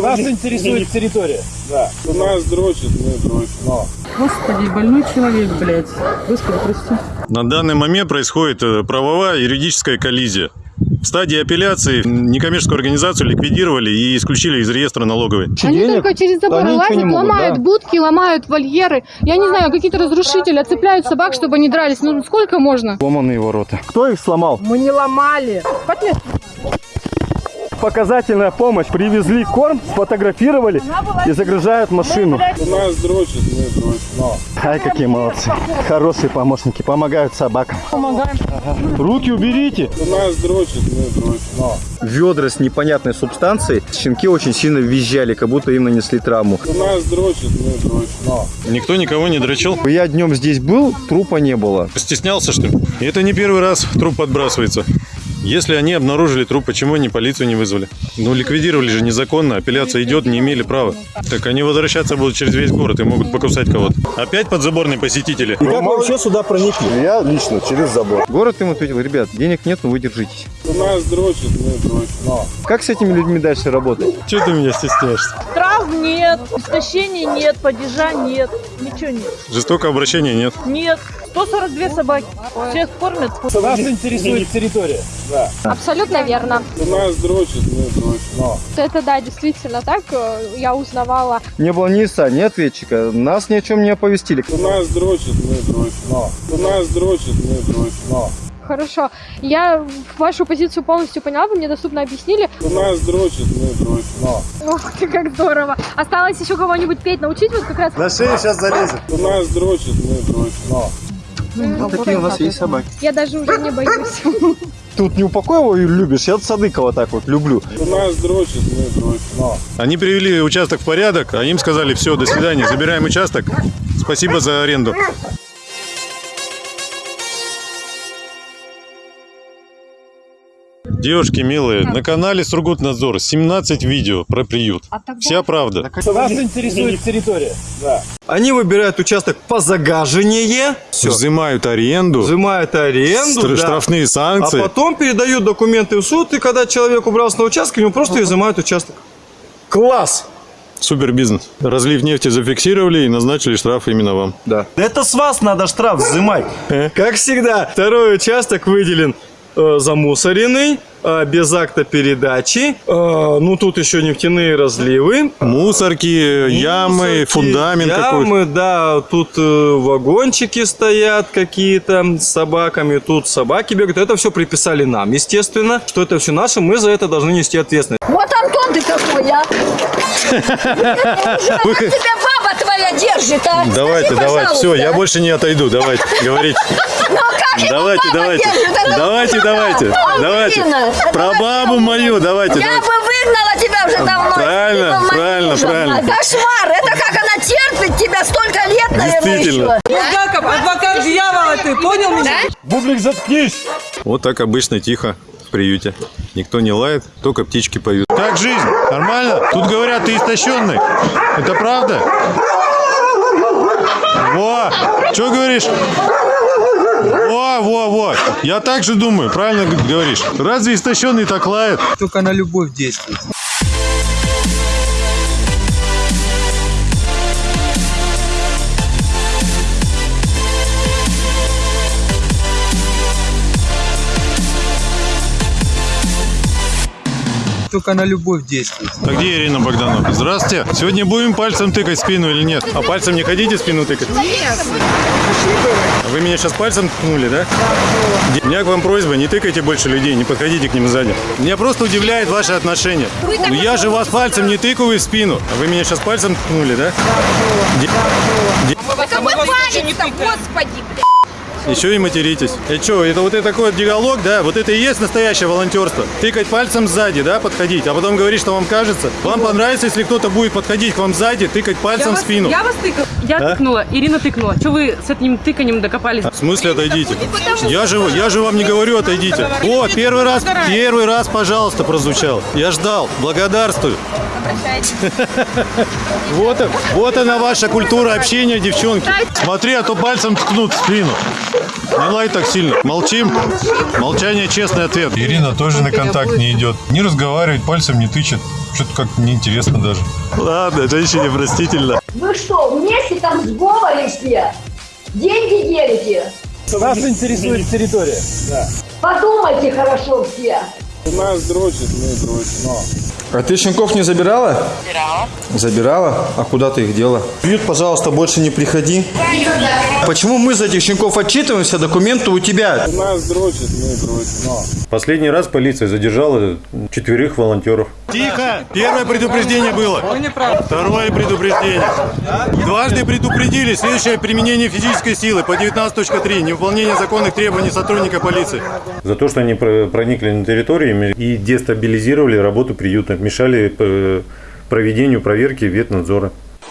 Нас интересует территория. Да. Нас дрочит, мы дрочим. Господи, больной человек, блядь. Господи, прости. На данный момент происходит э, правовая юридическая коллизия. В стадии апелляции некоммерческую организацию ликвидировали и исключили из реестра налоговой. Они только через забор лазят, могут, ломают да. будки, ломают вольеры. Я не знаю, какие-то разрушители отцепляют собак, чтобы они дрались. Ну сколько можно? Ломаные ворота. Кто их сломал? Мы не ломали. Показательная помощь. Привезли корм, сфотографировали и загружают машину. Нас дрочит, мы дрочим. Ай, какие молодцы. Хорошие помощники, помогают собакам. Помогаем. Руки уберите. Нас дрочит, мы дрочим. ведра с непонятной субстанцией. Щенки очень сильно визжали, как будто им нанесли травму. Нас дрочит, мы дрочим. Никто никого не дрочил. Я днем здесь был, трупа не было. Стеснялся, что ли? И это не первый раз труп подбрасывается. Если они обнаружили труп, почему они полицию не вызвали? Ну, ликвидировали же незаконно, апелляция идет, не имели права. Так они возвращаться будут через весь город и могут покусать кого-то. Опять подзаборные посетители. И как вы вообще сюда проникли? Я лично через забор. Город им ответил, ребят, денег нет, но вы держитесь. Нас дрочит, мы дрочим. Как с этими людьми дальше работать? Чего ты меня стесняешься? Трав нет, истощения нет, падежа нет, ничего нет. Жестокого обращения нет. Нет, 142 собаки, всех кормят. Нас интересует территория. Абсолютно верно. Нас дрочит, мы дрочим. Это да, действительно так. Я узнавала. Не было ни ИСа, ни ответчика. Нас ни о чем не оповестили. Нас дрочит, мы дрочим. Нас дрочит, мы дрочим. Хорошо. Я вашу позицию полностью поняла, вы мне доступно объяснили. Нас дрочит, мы дрочим. Ох ты, как здорово. Осталось еще кого-нибудь петь научить, вот как раз. На шею сейчас залезет. Нас дрочит, мы дрочим. Вот такие у нас есть собаки. Я даже уже не боюсь. Тут Неупокоева любишь, я Садыкова так вот люблю. Нас дрочит, мы дрочим. Они привели участок в порядок, а им сказали, все, до свидания, забираем участок. Спасибо за аренду. Девушки милые, на канале Сургутнадзор 17 видео про приют. Вся правда. Нас интересует территория. Они выбирают участок по загаживанию, все, Взимают аренду, взимают аренду, стр- да. штрафные а санкции. потом передают документы в суд, и когда человек убрался на участок, ему просто изымают участок. Класс! Супер бизнес. Разлив нефти зафиксировали и назначили штраф именно вам. Да. Это с вас надо штраф взимать. Как всегда, второй участок выделен э, замусоренный, э, без акта передачи. Э, ну, тут еще нефтяные разливы. Мусорки, ямы, Мусорки, фундамент какой-то. Ямы, да, тут э, вагончики стоят какие-то с собаками, тут собаки бегают. Это все приписали нам, естественно, что это все наше, мы за это должны нести ответственность. Вот Антон ты какой, а! Тебя баба твоя держит, а! Давайте, Скажи, давайте, все, я больше не отойду, давайте, говорите. Ну Давайте, давайте, давайте, давайте, давайте. Про бабу мою, давайте, Я бы выгнала тебя уже давно. Правильно, правильно, правильно. Кошмар! Это как она терпит тебя столько лет, наверное, еще. Яков, адвокат дьявола ты, понял меня? Бублик, заткнись. Вот так обычно тихо в приюте. Никто не лает, только птички поют. Как жизнь? Нормально? Тут говорят, ты истощенный. Это правда? Во! Что говоришь? Во, во, во. Я так же думаю, правильно говоришь. Разве истощенный так лает? Только на любовь действует. Только на любовь действует. А где Ирина Богданова? Здравствуйте. Сегодня будем пальцем тыкать спину или нет? А пальцем не хотите спину тыкать? Нет. Вы меня сейчас пальцем ткнули, да? У меня к вам просьба, не тыкайте больше людей, не подходите к ним сзади. Меня просто удивляет ваше отношение. Ну я же вас пальцем не тыкаю в спину. А вы меня сейчас пальцем ткнули, да? Какой палец-то, господи, блядь. Еще и материтесь. И что, это вот это такой вот диалог, да? Вот это и есть настоящее волонтерство. Тыкать пальцем сзади, да, подходить, а потом говорить, что вам кажется. Вам понравится, если кто-то будет подходить к вам сзади, тыкать пальцем в спину. Я вас тыкала. Я А? тыкнула, Ирина тыкнула. Что вы с этим тыканием докопались? В смысле отойдите? Я же, я же вам не говорю отойдите. О, первый раз, первый раз, пожалуйста, прозвучал. Я ждал. Благодарствую. Вот, вот она ваша культура общения, девчонки. Смотри, а то пальцем ткнут в спину. Не лай так сильно. Молчим. Молчание честный ответ. Ирина тоже на контакт не идет. Не разговаривает, пальцем не тычет. что-то как неинтересно даже. Ладно, женщине простительно. Вы что, вместе там сговоры все? Деньги делите? Нас интересует территория. Подумайте хорошо все. Нас дрочит, мы дрочим. А ты щенков не забирала? Забирала. Забирала? А куда ты их дела? Бьют, пожалуйста, больше не приходи. Почему мы за этих щенков отчитываемся, документы у тебя? Нас дрочит, мы дрочим. Последний раз полиция задержала четверых волонтеров. Тихо! Первое предупреждение было. Второе предупреждение. Дважды предупредили. Следующее применение физической силы по 19.3. Невыполнение законных требований сотрудника полиции. За то, что они про- проникли на территорию и дестабилизировали работу приюта, мешали э, проведению проверки ветнадзора.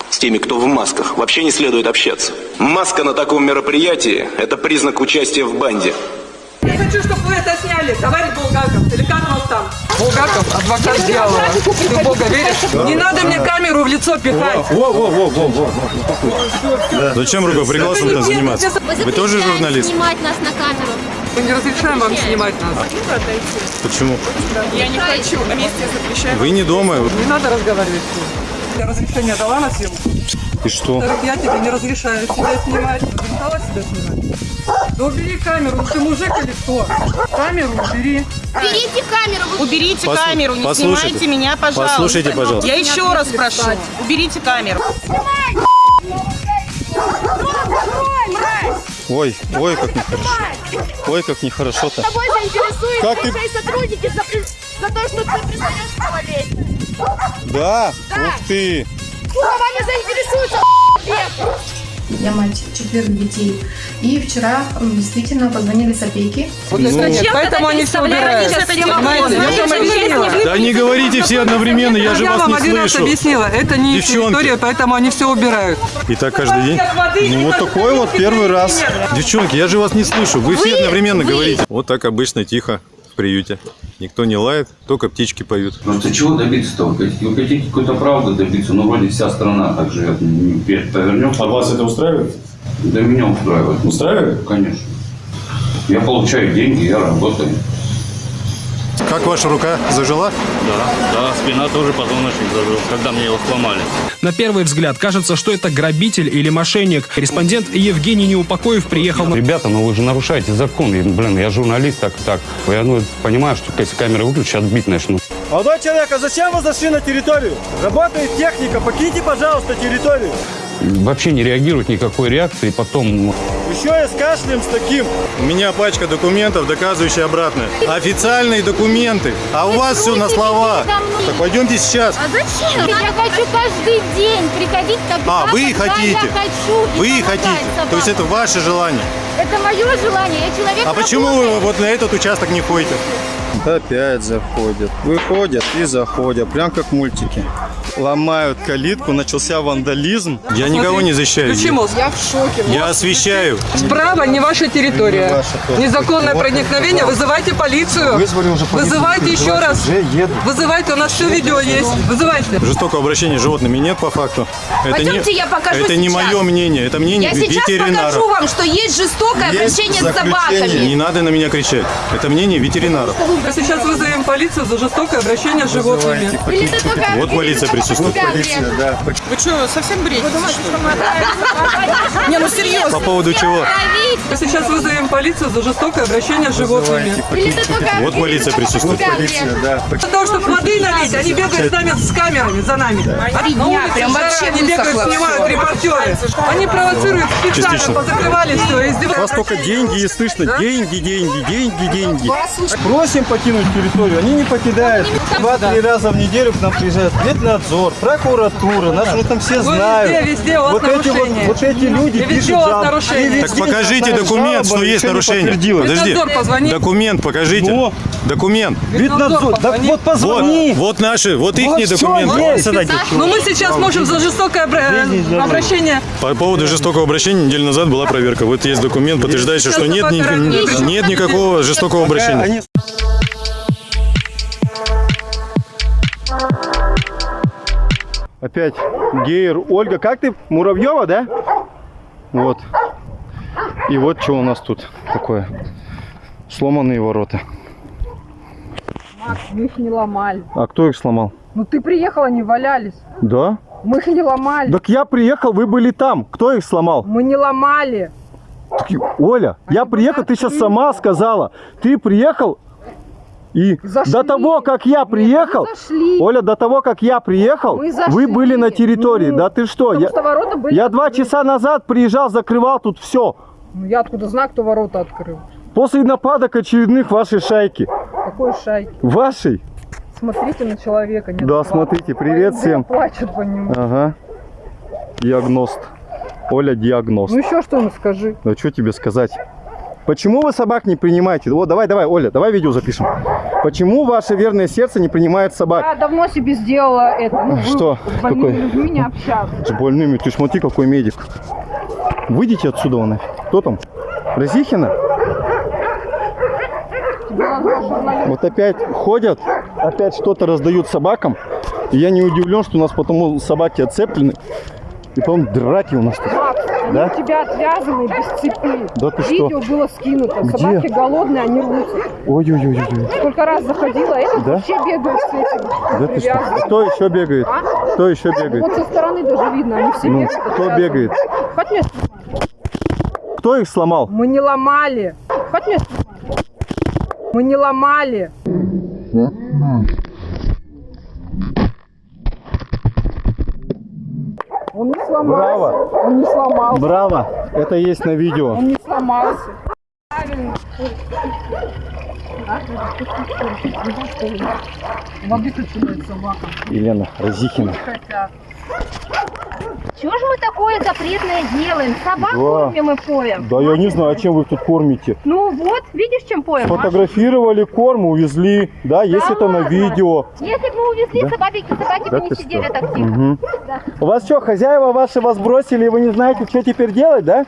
С теми, кто в масках, вообще не следует общаться. Маска на таком мероприятии – это признак участия в банде. Я хочу, чтобы вы это сняли, товарищ Булгаков. Или как вас там? Булгаков, адвокат дьявола. Ты в Бога веришь? Не надо мне камеру в лицо пихать. Зачем рукоприкладством-то заниматься? Вы тоже журналист? снимать нас на камеру. Мы не разрешаем вам снимать нас. Почему? Я не хочу. Вместе запрещаем. Вы не дома. Не надо разговаривать с ним. Я разрешение дала на съемку. И что? Так я тебе не разрешаю себя снимать. Разрешала себя снимать? Да убери камеру, ты мужик или кто? Камеру убери. Уберите камеру. Уберите Послу- камеру, не послушайте. снимайте меня, пожалуйста. Послушайте, пожалуйста. Я еще раз прошу, уберите камеру. Ой, ой, как нехорошо. Ой, как нехорошо-то. Тобой заинтересуются Как ты- твои сотрудники за, за то, что ты признаешь малолетним. Да? Ух ты! Вами заинтересуются Я мать четверых детей. И вчера действительно позвонили с опеки. Вот это нет, поэтому они все убирают. Я вам. Да не говорите все одновременно, я же Я вас вам не один раз слышу. объяснила, это не территория, поэтому они все убирают. И так каждый день? Ну вот такой вот первый раз. Девчонки, я же вас не слышу. Вы все одновременно говорите. Вот так обычно тихо в приюте. Никто не лает, только птички поют. Просто чего добиться-то? Вы хотите, какой-то правды добиться? Ну, вроде вся страна так живет. Вверх повернем. А вас это устраивает? Да меня устраивает. Устраивает? Конечно. Я получаю деньги, я работаю. Как ваша рука зажила? Да, да, спина тоже позвоночник зажил, когда мне его сломали. На первый взгляд кажется, что это грабитель или мошенник. Корреспондент Евгений Неупокоев приехал на... Ребята, ну вы же нарушаете закон. Блин, я журналист, так так. Я ну, понимаю, что если камеры выключат, отбить начну. Молодой человек, а зачем вы зашли на территорию? Работает техника, покиньте, пожалуйста, территорию. Вообще не реагируют никакой реакции. Потом ну, Еще и с кашлем с таким. У меня пачка документов, доказывающие обратное. Официальные документы. А у вас все на словах. Так пойдемте сейчас. А зачем? Я хочу каждый день приходить тогда, А, вы когда хотите. я хочу. и Вы помогать хотите. То есть это собакам. ваше желание. Это мое желание, я человек А почему вы вот на этот участок не ходите? Опять заходят. Выходят и заходят. Прям как мультики. Ломают калитку, начался вандализм. Я никого не защищаю. Включи мозг. Я в шоке. Я освещаю. Справа не ваша территория. Не ваша тоже. Незаконное Вот, проникновение. Вызывайте полицию. Вызвали уже полицию. Вызывайте еще раз. Уже. Вызывайте, у нас все видео есть. Вызывайте. Жестокого обращения с животными нет по факту. Это Пойдемте, не, я покажу Это не сейчас. мое мнение, это мнение Я сейчас ветеринара. покажу вам, что есть жестокое Есть обращение с заключение. собаками. Не надо на меня кричать. Это мнение ветеринаров. Мы сейчас вызовем полицию за жестокое обращение с животными. Или ты только Вот полиция присутствует. Полиция, да. Вы что, совсем бредите? Не, ну серьезно. По поводу чего? Мы сейчас вызовем полицию за жестокое обращение с животными. Вот полиция присутствует. Полиция, да. Для того, чтобы воды налить, они бегают с нами с камерами за нами. Три дня, прям вообще Они бегают, снимают репортеры. Они провоцируют специально, позакрывали все, У вас издеваются. только деньги и слышно. Деньги, деньги, деньги, деньги. Просим покинуть территорию, они не покидают. Два-три раза в неделю к нам приезжают ветнадзор, прокуратура, нас уже там все Ну, знают. везде, везде у вас вот эти вот, вот эти люди И везде пишут жалобы. Так покажите документ, что есть нарушение. Подожди. Документ покажите. Ну? Документ. Ветнадзор, позвони. вот позвони. Вот, вот наши, вот Вот их всё документы. есть. Но мы сейчас можем за жестокое обра- обращение. По поводу жестокого обращения неделю назад была проверка. Вот есть документ, подтверждающий, что нет, нет никакого жестокого обращения. Опять Гейр. Ольга, как ты? Муравьева, да? Вот. И вот что у нас тут такое. Сломанные ворота. Макс, мы их не ломали. А кто их сломал? Ну ты приехал, они валялись. Да? Мы их не ломали. Так я приехал, вы были там. Кто их сломал? Мы не ломали. Так, Оля, я приехал, ты сейчас сама сказала. Ты приехал и до того, как я приехал, Оля, до того, как я приехал, вы зашли. были на территории. Ну, да ты что? Я, что были я два часа назад приезжал, закрывал тут все. Ну я откуда знаю, кто ворота открыл? После нападок очередных вашей шайки. Какой шайки? Вашей? Смотрите на человека. Нет Да, смотрите, привет всем. Плачет по нему. Ага. Диагност. Оля диагност. Ну еще что-нибудь скажи. Ну что тебе сказать? Почему вы собак не принимаете? Вот давай, давай, Оля, давай видео запишем. Почему ваше верное сердце не принимает собак? Я давно себе сделала это. Ну, Что? С больными Какой? людьми не общаться. С больными. Ты смотри, какой медик. Выйдите отсюда, нафиг. Кто там? Разихина? Вот опять ходят, опять что-то раздают собакам. И я не удивлен, что у нас потому собаки отцеплены. И потом драки у нас тут. Они Да? у тебя отвязаны без цепи. Да ты что? Видео было скинуто. Где? Собаки голодные, они рвутся. Ой-ой-ой. Сколько раз заходила, это Да? вообще бегают с этим. Да ты что? Кто еще бегает? А? Кто еще бегает? Вот со стороны даже видно, они все Ну, бегают. кто отвязаны. бегает? Хоть мне Кто их сломал? Мы не ломали. Хоть мне Мы не ломали. Не сломался. Браво. Он не сломался. Браво! Это есть на видео. Он не сломался. Правильно. Собака. Елена Разихина. Чего же мы такое запретное делаем? Собак Да. кормим и поем. Да я не знаю, чем вы их тут кормите. Ну вот, видишь, чем поем? Маша? Фотографировали корм, увезли. Да, есть Да это на ладно. видео. Если бы мы увезли, Да. собаки, собаки Да бы не сидели что? так тихо. Мгм. Да. У вас что, хозяева ваши вас бросили, и вы не знаете, что теперь делать, да?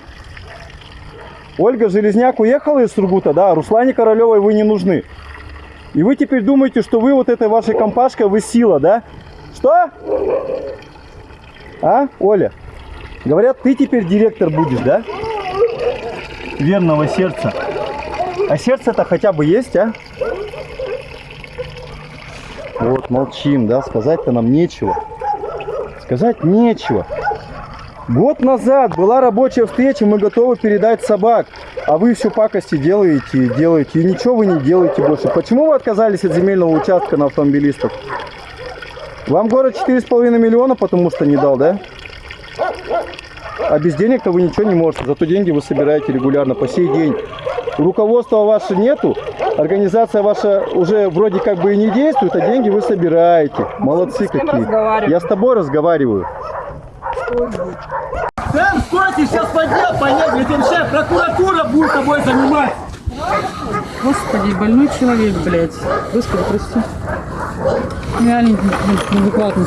Ольга Железняк уехала из Сургута, да, а Руслане Королевой вы не нужны. И вы теперь думаете, что вы вот этой вашей компашкой, вы сила, да? Что? А, Оля? Говорят, ты теперь директор будешь, да? Верного сердца. А сердце-то хотя бы есть, а? Вот, молчим, да, сказать-то нам нечего. Сказать нечего. Год назад была рабочая встреча, мы готовы передать собак. А вы все пакости делаете и делаете. И ничего вы не делаете больше. Почему вы отказались от земельного участка на автомобилистов? Вам город 4,5 миллиона, потому что не дал, да? А без денег-то вы ничего не можете. Зато деньги вы собираете регулярно по сей день. Руководства ваше нету, организация ваша уже вроде как бы и не действует, а деньги вы собираете. Молодцы С какие. Я с тобой разговариваю. Сэм, стойте, сейчас по делу поедем, теперь сейчас прокуратура будет тобой заниматься. Господи, больной человек, блядь. Господи, прости. Реально неадекватно.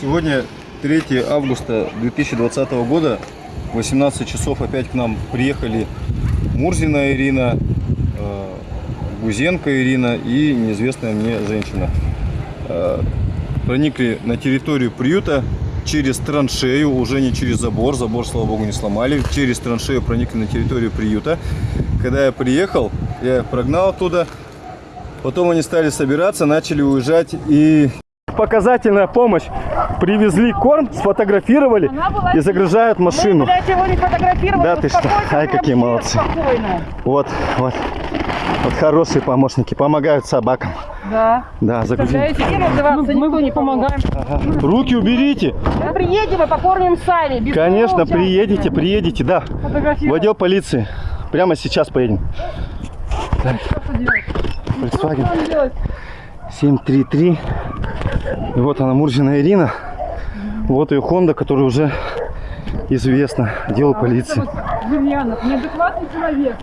Сегодня 3 августа 2020 года, 18 часов опять к нам приехали Мурзина Ирина, э, Гузенко Ирина и неизвестная мне женщина. Э, Проникли на территорию приюта через траншею, уже не через забор, забор, слава богу, не сломали, через траншею проникли на территорию приюта. Когда я приехал, я их прогнал оттуда, потом они стали собираться, начали уезжать и показательная помощь. Привезли корм, сфотографировали и загружают машину. Мы, блядь, его не фотографировали. Да ты что? Ай, какие молодцы. Спокойно. Вот, вот. Вот хорошие помощники, помогают собакам. Да. Да, им отзываться никто не помогаем. Руки уберите. Мы приедем и покормим сами. без Конечно, своего приедете, участия. приедете, да. В отдел полиции. Прямо сейчас поедем. Так, Volkswagen Что делать? 733. И вот она, Мурзина Ирина. Вот ее Honda, которая уже известна делу полиции. Демьянов, неадекватный человек.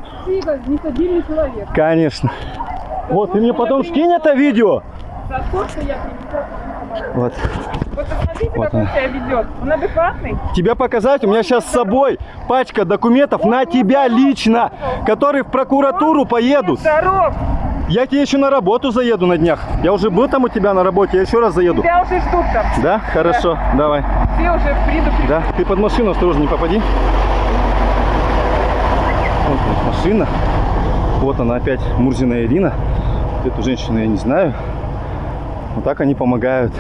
Нестабильный человек. Конечно. Вот, ты мне потом скинь это видео. Вот. Вот посмотрите, Вот как он себя ведет. Он адекватный? Тебя показать? У меня сейчас с собой пачка документов на тебя лично, которые в прокуратуру поедут. Здоров! Я тебе еще на работу заеду на днях. Я уже был там у тебя на работе, я еще раз заеду. Тебя уже ждут там. Да? Хорошо, давай. Все уже придут. Да? Ты под машину осторожно не попади. Вот она, машина. Вот она опять Мурзина Ирина. Эту женщину я не знаю. Вот так они помогают.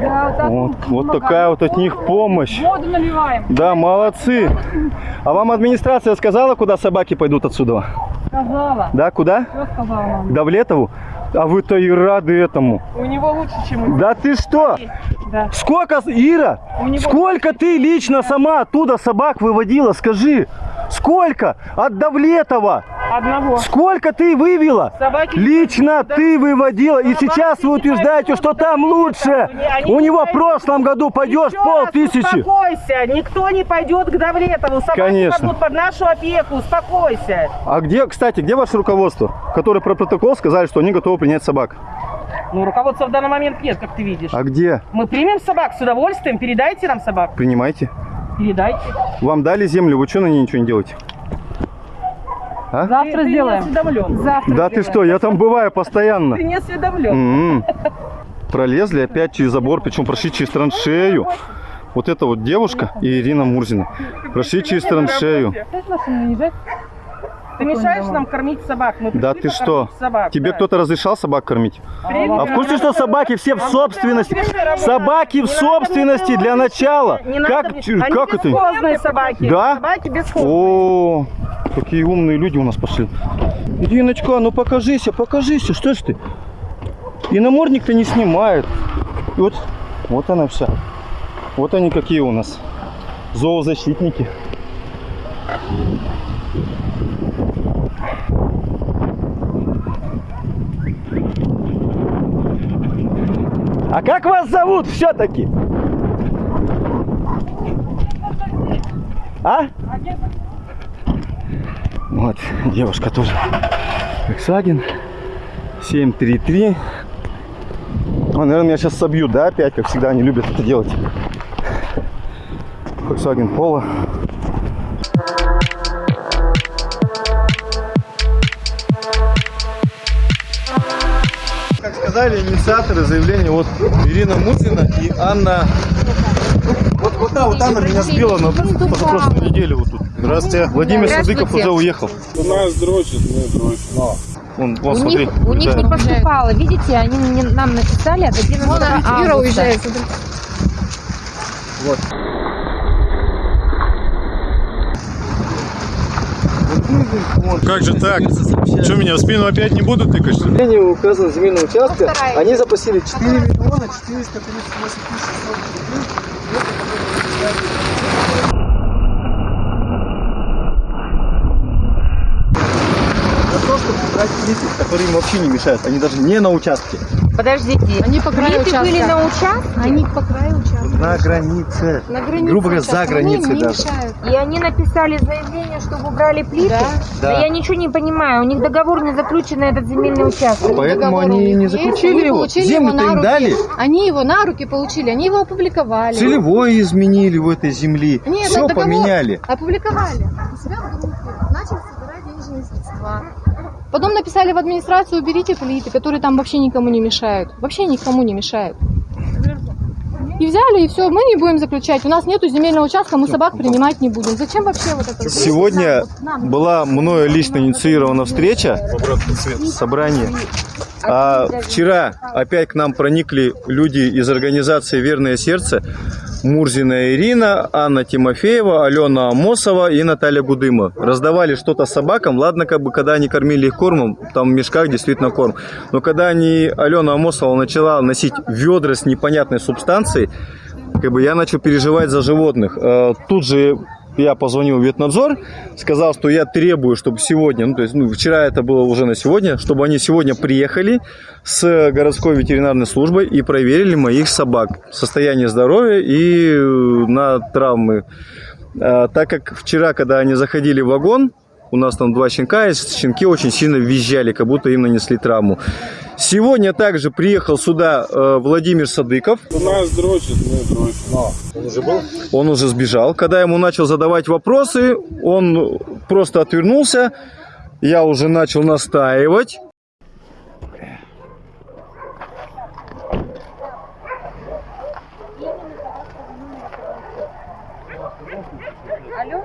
Да, так Вот, вот вот помогаем. такая вот от них помощь. Воду наливаем. Да, молодцы. А вам администрация сказала, куда собаки пойдут отсюда? Сказала. Да, куда? Что сказала нам? К Давлетову? А вы-то и рады этому. У него лучше, чем у Да ты что? Да. Сколько, Ира, сколько ты лично сама оттуда собак выводила, скажи? Сколько? От Давлетова. Одного. Сколько ты вывела? Собаки- Лично ты выводила. И сейчас вы утверждаете, что там лучше. У него в прошлом году пойдешь пол тысячи. Успокойся, никто не пойдет к Давлетову. Собаки Конечно. пойдут под нашу опеку, успокойся. А где, кстати, где ваше руководство, которое про протокол сказали, что они готовы принять собак? Ну, руководства в данный момент нет, как ты видишь. А где? Мы примем собак с удовольствием, передайте нам собак. Принимайте. Передайте. Вам дали землю, вы что на ней ничего не делаете? А? Завтра сделаем. Ты не. Завтра Да ты что, я там бываю постоянно. Ты не осведомлен. М-м. Пролезли опять через забор, причем прошли через траншею. Вот эта вот девушка и Ирина Мурзина. Прошли через траншею. Ты мешаешь нам кормить собак. Мы Да ты что? Собак, Тебе да. кто-то разрешал собак кормить? А в курсе, что собаки все в собственности? Собаки в собственности для начала. Как, как это? бесхозные собаки. Да? Собаки бесхозные. О, какие умные люди у нас пошли. Ириночка, ну покажися, покажися, что ж ты? И намордник-то не снимает. И вот, вот она вся. Вот они какие у нас. Зоозащитники. А как вас зовут все-таки? А? Вот, девушка тоже. Volkswagen 733. А, наверное, меня сейчас собьют, да, опять, как всегда они любят это делать. Volkswagen Polo. Сказали инициаторы заявления, вот Ирина Мутина и Анна... Вот, вот та вот Анна меня сбила на позапрошлой неделе вот тут. Здравствуйте. Владимир Садыков уже уехал. У нас дрочит, мы дрочим. Вон, вон, У смотри. них, у них не Да. поступало. Видите, они нам написали от 11 Вон она, августа. Уезжает. Вот. Как же так? Что, меня в спину опять не будут тыкать? что ли? Решение указано земельного участка. Они запросили 4 миллиона 438 тысяч За то, чтобы убрать плиты, которые им вообще не мешают. Они даже не на участке. Подождите, Они по краю плиты были на участке? Они по краю участка. На границе. На границе Грубо говоря, за границей Они даже. мешают. И они написали заявление, чтобы убрали плиты? Да. Да. я ничего не понимаю. У них договор не заключен на этот земельный участок. Поэтому Договор они не заключили они его. Землю-то им руки. дали. Они его на руки получили, они его опубликовали. Целевое изменили в этой земли. Нет, Все поменяли. Опубликовали. У себя в группе. Начали собирать денежные средства. Потом написали в администрацию, уберите плиты, которые там вообще никому не мешают. Вообще никому не мешают. И взяли, и все, мы не будем заключать. У нас нету земельного участка, мы собак принимать не будем. Зачем вообще вот это? Сегодня была мною лично инициирована встреча, собрание. А вчера опять к нам проникли люди из организации «Верное сердце». Мурзина Ирина, Анна Тимофеева, Алена Амосова и Наталья Гудыма. Раздавали что-то собакам. Ладно, как бы, когда они кормили их кормом, там в мешках действительно корм. Но когда они, Алена Амосова начала носить ведра с непонятной субстанцией, как бы я начал переживать за животных. Э, Тут же я позвонил в ветнадзор, сказал, что я требую, чтобы сегодня, ну то есть ну, вчера это было уже на сегодня, чтобы они сегодня приехали с городской ветеринарной службой и проверили моих собак, состояние здоровья и э, на травмы. А, так как вчера, когда они заходили в вагон, у нас там два щенка, и щенки очень сильно визжали, как будто им нанесли травму. Сегодня также приехал сюда э, Владимир Садыков. У нас дрочит, мы дрочим. Он уже был? Он уже сбежал. Когда ему начал задавать вопросы, он просто отвернулся. Я уже начал настаивать. Алло?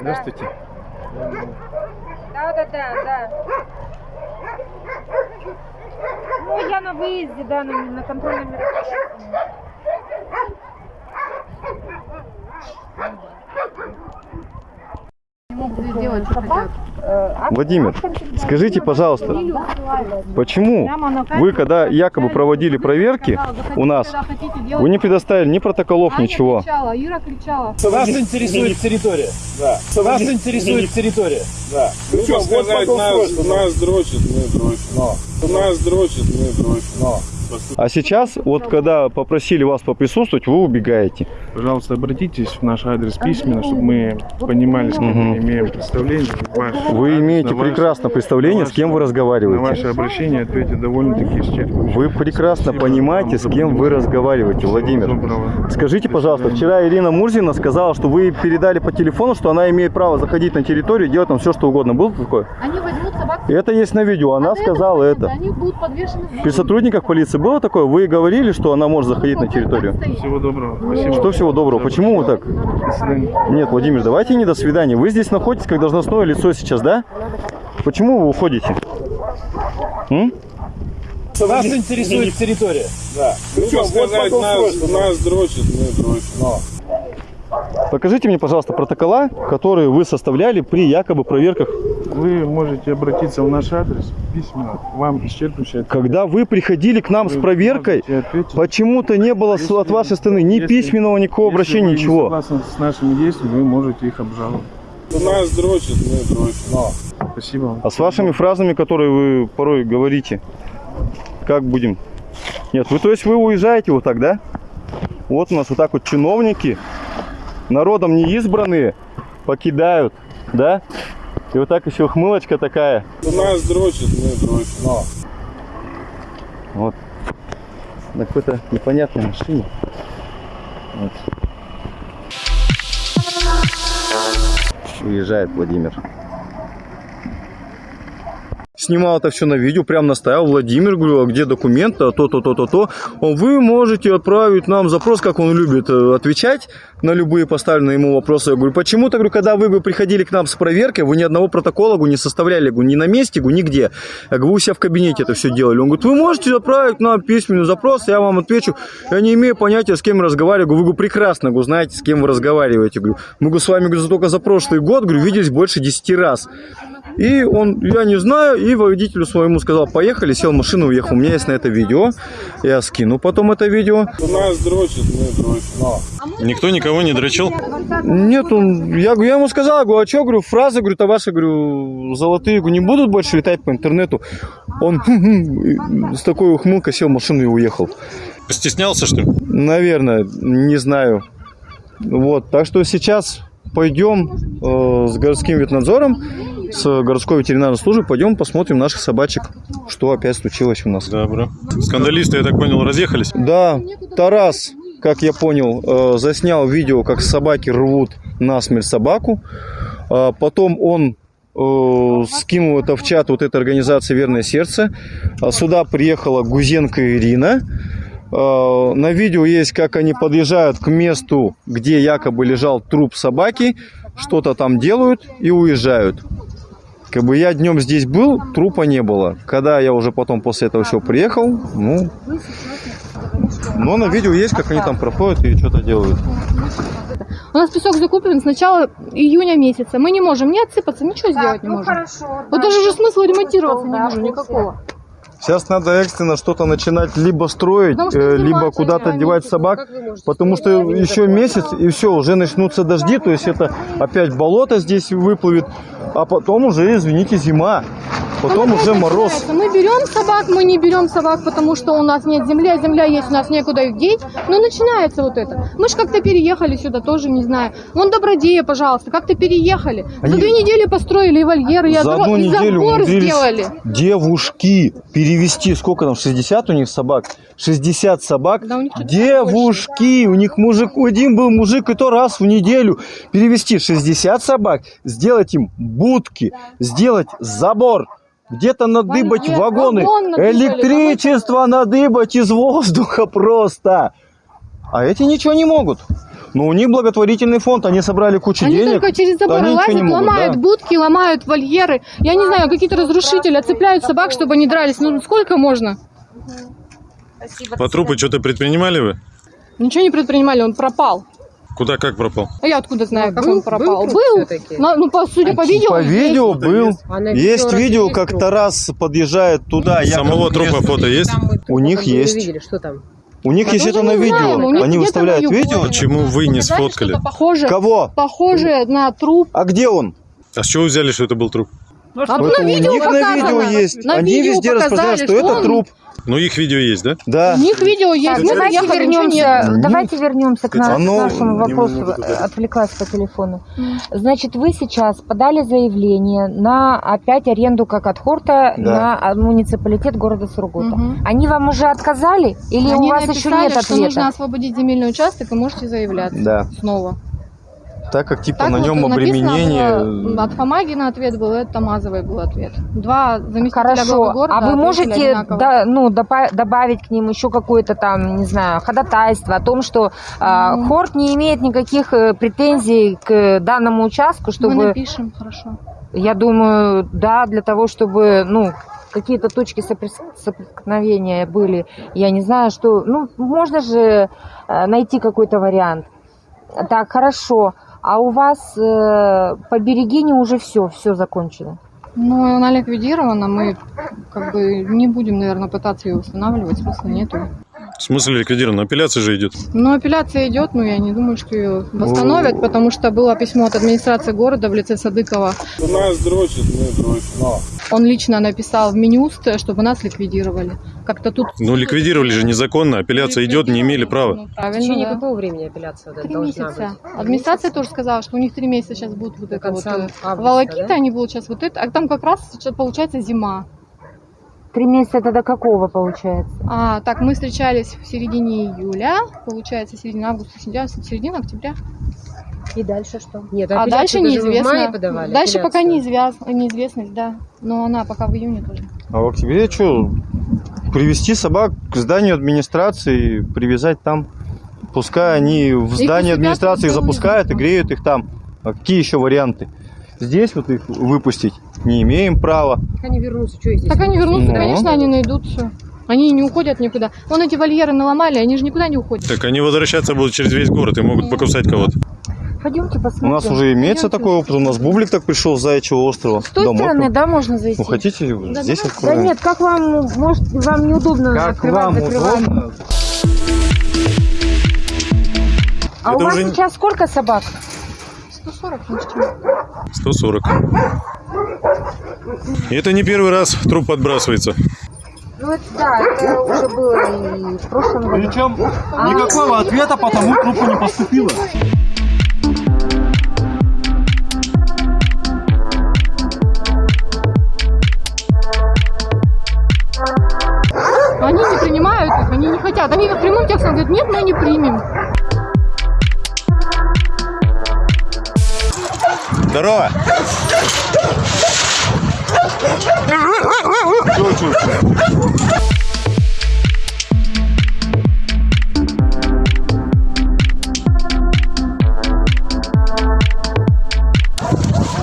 Здравствуйте. Да, да. Ну, я на выезде, да, на, на контрольном мероприятии. Владимир, скажите, пожалуйста, почему вы, когда якобы проводили проверки у нас, вы не предоставили ни протоколов, ничего? Ира кричала. Вас интересует территория? Да. Вас интересует территория? Да. Ну что сказать, нас, нас дрочит, мы дрочим. Нас дрочит, мы дрочим. А сейчас, вот когда попросили вас поприсутствовать, вы убегаете. Пожалуйста, обратитесь в наш адрес письменно, чтобы мы понимали, с кем мы имеем представление. Ваш Вы адрес, имеете на ваш- прекрасно представление, с кем вы На разговариваете. ваше обращение ответить довольно-таки исчерпывающе. Вы прекрасно Спасибо понимаете, с кем вы разговариваете, Всего Владимир. доброго. Скажите, пожалуйста, вчера Ирина Мурзина сказала, что вы передали по телефону, что она имеет право заходить на территорию и делать там все, что угодно. Было такое? Они возьмут собак. И Это есть на видео, она А сказала это. Они будут подвешены. При сотрудниках полиции было такое? Вы говорили, что она может заходить на территорию? Всего доброго. Спасибо. Что всего доброго? Почему вы так? До свидания. Нет, Владимир, давайте не до свидания. Вы здесь находитесь как должностное лицо сейчас, да? Почему вы уходите? М? Вас интересует территория? Да. Ну что сказать, нас, нас дрочит, мы дрочим. Покажите мне, пожалуйста, протокола, которые вы составляли при якобы проверках. Вы можете обратиться в наш адрес письменно. Вам исчерпывающий ответ. Когда вы приходили к нам с Вы проверкой, можете ответить. почему-то не было с- от вашей стороны ни Если- письменного, никакого Если обращения, вы ничего. согласны с нашими действиями, вы можете их обжаловать. Нас дрочит, мы дрочим. Спасибо вам. А с вашими фразами, которые вы порой говорите, как будем? Нет, вы то есть вы уезжаете вот так, да? Вот у нас вот так вот чиновники, народом не избранные, покидают, да? И вот так еще хмылочка такая. Нас дрочит, мы дрочим. Вот. На какой-то непонятной машине. Вот. Уезжает Владимир. Снимал это все на видео, прям настоял Владимир, говорю, а где документы, а то, то, то, то, то. Он, вы можете отправить нам запрос, как он любит э, отвечать на любые поставленные ему вопросы. Я говорю, почему-то, говорю, когда вы бы приходили к нам с проверкой, вы ни одного протокола не составляли, говорю, ни на месте, говорю, нигде. Я говорю, вы у себя в кабинете это все делали. Он говорит, вы можете отправить нам письменный запрос, я вам отвечу. Я не имею понятия, с кем разговариваю. Говорю, вы прекрасно, говорю, знаете, с кем вы разговариваете. Говорю, мы с вами говорю, только за прошлый год, говорю, виделись больше 10 раз. И он, я не знаю, и водителю своему сказал, поехали, сел в машину, уехал. У меня есть на это видео. Я скину потом это видео. Нас дрочит, мы дрочим. Никто никого не дрочил? Нет, он, я, я ему сказал, говорю, а что, говорю, фразы, говорю, то ваши, говорю, золотые, говорю, не будут больше летать по интернету. Он «Хм-хм», с такой ухмылкой сел в машину и уехал. Постеснялся, что ли? Наверное, не знаю. Вот, так что сейчас пойдем э, с городским ветнадзором, с городской ветеринарной службой, пойдем посмотрим наших собачек, что опять случилось у нас. Добро. Скандалисты, я так понял, разъехались? Да, Тарас, как я понял, э, заснял видео, как собаки рвут насмерть собаку. А Потом он э, скинул это в чат вот этой организации «Верное сердце». А Сюда приехала Гузенко Ирина. Э, На видео есть, как они подъезжают к месту, где якобы лежал труп собаки, что-то там делают и уезжают. Как бы я днем здесь был, трупа не было. Когда я уже потом после этого всего приехал, ну, но на видео есть, как они там проходят и что-то делают. У нас песок закуплен с начала июня месяца. Мы не можем ни отсыпаться, ничего сделать не ну можем. хорошо. Вот даже же смысла ремонтироваться не вижу никакого. Сейчас надо экстренно что-то начинать либо строить, э, либо куда-то девать собак, потому что еще месяц и все, уже начнутся дожди, то есть это опять болото здесь выплывет, а потом уже, извините, зима, потом уже мороз. Мы берем собак, мы не берем собак, потому что у нас нет земли, а земля есть, у нас некуда их деть. Но начинается вот это. Мы же как-то переехали сюда, тоже не знаю. Вон Добродея, пожалуйста, как-то переехали. Они За две недели построили и вольеры, и, За одну и неделю забор сделали. девушки перевести, сколько там, 60 у них собак? 60 собак. Да, у них Девушки, у них мужик, один был мужик, и то раз в неделю перевести 60 собак, сделать им будки, сделать забор, где-то надыбать вагоны, вагон надыбали, электричество надыбать из воздуха просто. А эти ничего не могут. Но у них благотворительный фонд, они собрали кучу Они денег. только через забор они лазят, могут, ломают да. будки, ломают вольеры. Я не знаю, какие-то разрушители отцепляют собак, чтобы они дрались. Ну сколько можно? По трупу что-то предпринимали вы? Ничего не предпринимали, он пропал. Куда, как пропал? А я откуда знаю, как был- он пропал? был Был. На- ну, по, судя по видео. По есть. видео был. А Есть видео есть как труп? Тарас подъезжает туда. Самого трупа фото есть? У них есть. видели, что там? У них Мы есть это на знаем, видео. них Они выставляют видео. Почему вы не сфоткали? Похоже, Кого? похоже на труп. А где он? А с чего взяли, что это был труп? А Это на у видео них на видео есть. На Они видео везде распространяют, что это он- труп. Ну, их видео есть, да? Да. У них видео есть. Так, Мы давайте вернемся, нет. давайте вернемся к, на- к Оно нашему не вопросу. Отвлеклась по телефону. Значит, вы сейчас подали заявление на опять аренду как от Хорта Да. на а, муниципалитет города Сургута. Мгм. Они вам уже отказали или Они у вас еще написали, нет что нужно ответа? освободить земельный участок и можете заявляться Да. снова. Так как типа Так на нем написано обременение. было, От Фомагина ответ был, это Тамазовой был ответ. Два заместителя Хорошо, главы города а вы можете да, ну, добавить к ним еще какое-то там, не знаю, ходатайство о том, что Ну. Хорт не имеет никаких э, претензий к данному участку, чтобы... Мы напишем, хорошо. Я думаю, да, для того, чтобы, ну, какие-то точки соприкосновения были. Я не знаю, что... Ну, можно же э, найти какой-то вариант. Так, хорошо. А у вас э, по Берегине уже все, все закончено? Ну, она ликвидирована, мы как бы не будем, наверное, пытаться ее восстанавливать, смысла нету. В смысле ликвидирован? Апелляция же идет. Но апелляция идет, но я не думаю, что ее восстановят, потому что было письмо от администрации города в лице Садыкова. Нас дрочат, мы дрочим. Он лично написал в Минюст, чтобы нас ликвидировали. Как-то тут Ну, ликвидировали же незаконно, апелляция идет, не имели права. В правильно, течение да. какого времени апелляция Три должна месяца. быть? Администрация тоже сказала, что у них три месяца сейчас будут вот это вот э, августа, волокита, да? они будут сейчас вот это, а там как раз сейчас получается зима. Три месяца это до какого получается? А, так, мы встречались в середине июля, получается, середина августа, сентября, середина октября. И дальше что? Нет, А дальше в неизвестно. мае подавали? Дальше пока неизвяз- неизвестность, да. Но она пока в июне тоже. А в октябре что? Привести собак к зданию администрации, привязать там. Пускай они в Их здании администрации тут запускают и греют их там. А какие еще варианты? Здесь вот их выпустить не имеем права. Так они вернутся, что здесь? Так они вернутся, Ну. конечно, они найдут все. Они не уходят никуда. Вон эти вольеры наломали, они же никуда не уходят. Так они возвращаться будут через весь город и могут покусать кого-то. Пойдемте У посмотрим. нас уже имеется такой опыт. У нас Бублик так пришел с Заячьего острова. С той Домой. стороны, да, можно зайти? Ну хотите, здесь Да откроем. нет, как вам, может, вам неудобно Как открывать, вам закрывать? удобно? А Это у вас уже сейчас сколько собак? 140, ни с чем. 140. И это не первый раз труп подбрасывается. Ну это да, это уже было и в прошлом году. Причем А. никакого ответа по тому трупу не поступило. Они не принимают их, они не хотят. Они прямым текстом говорят, нет, мы не примем. Здорово!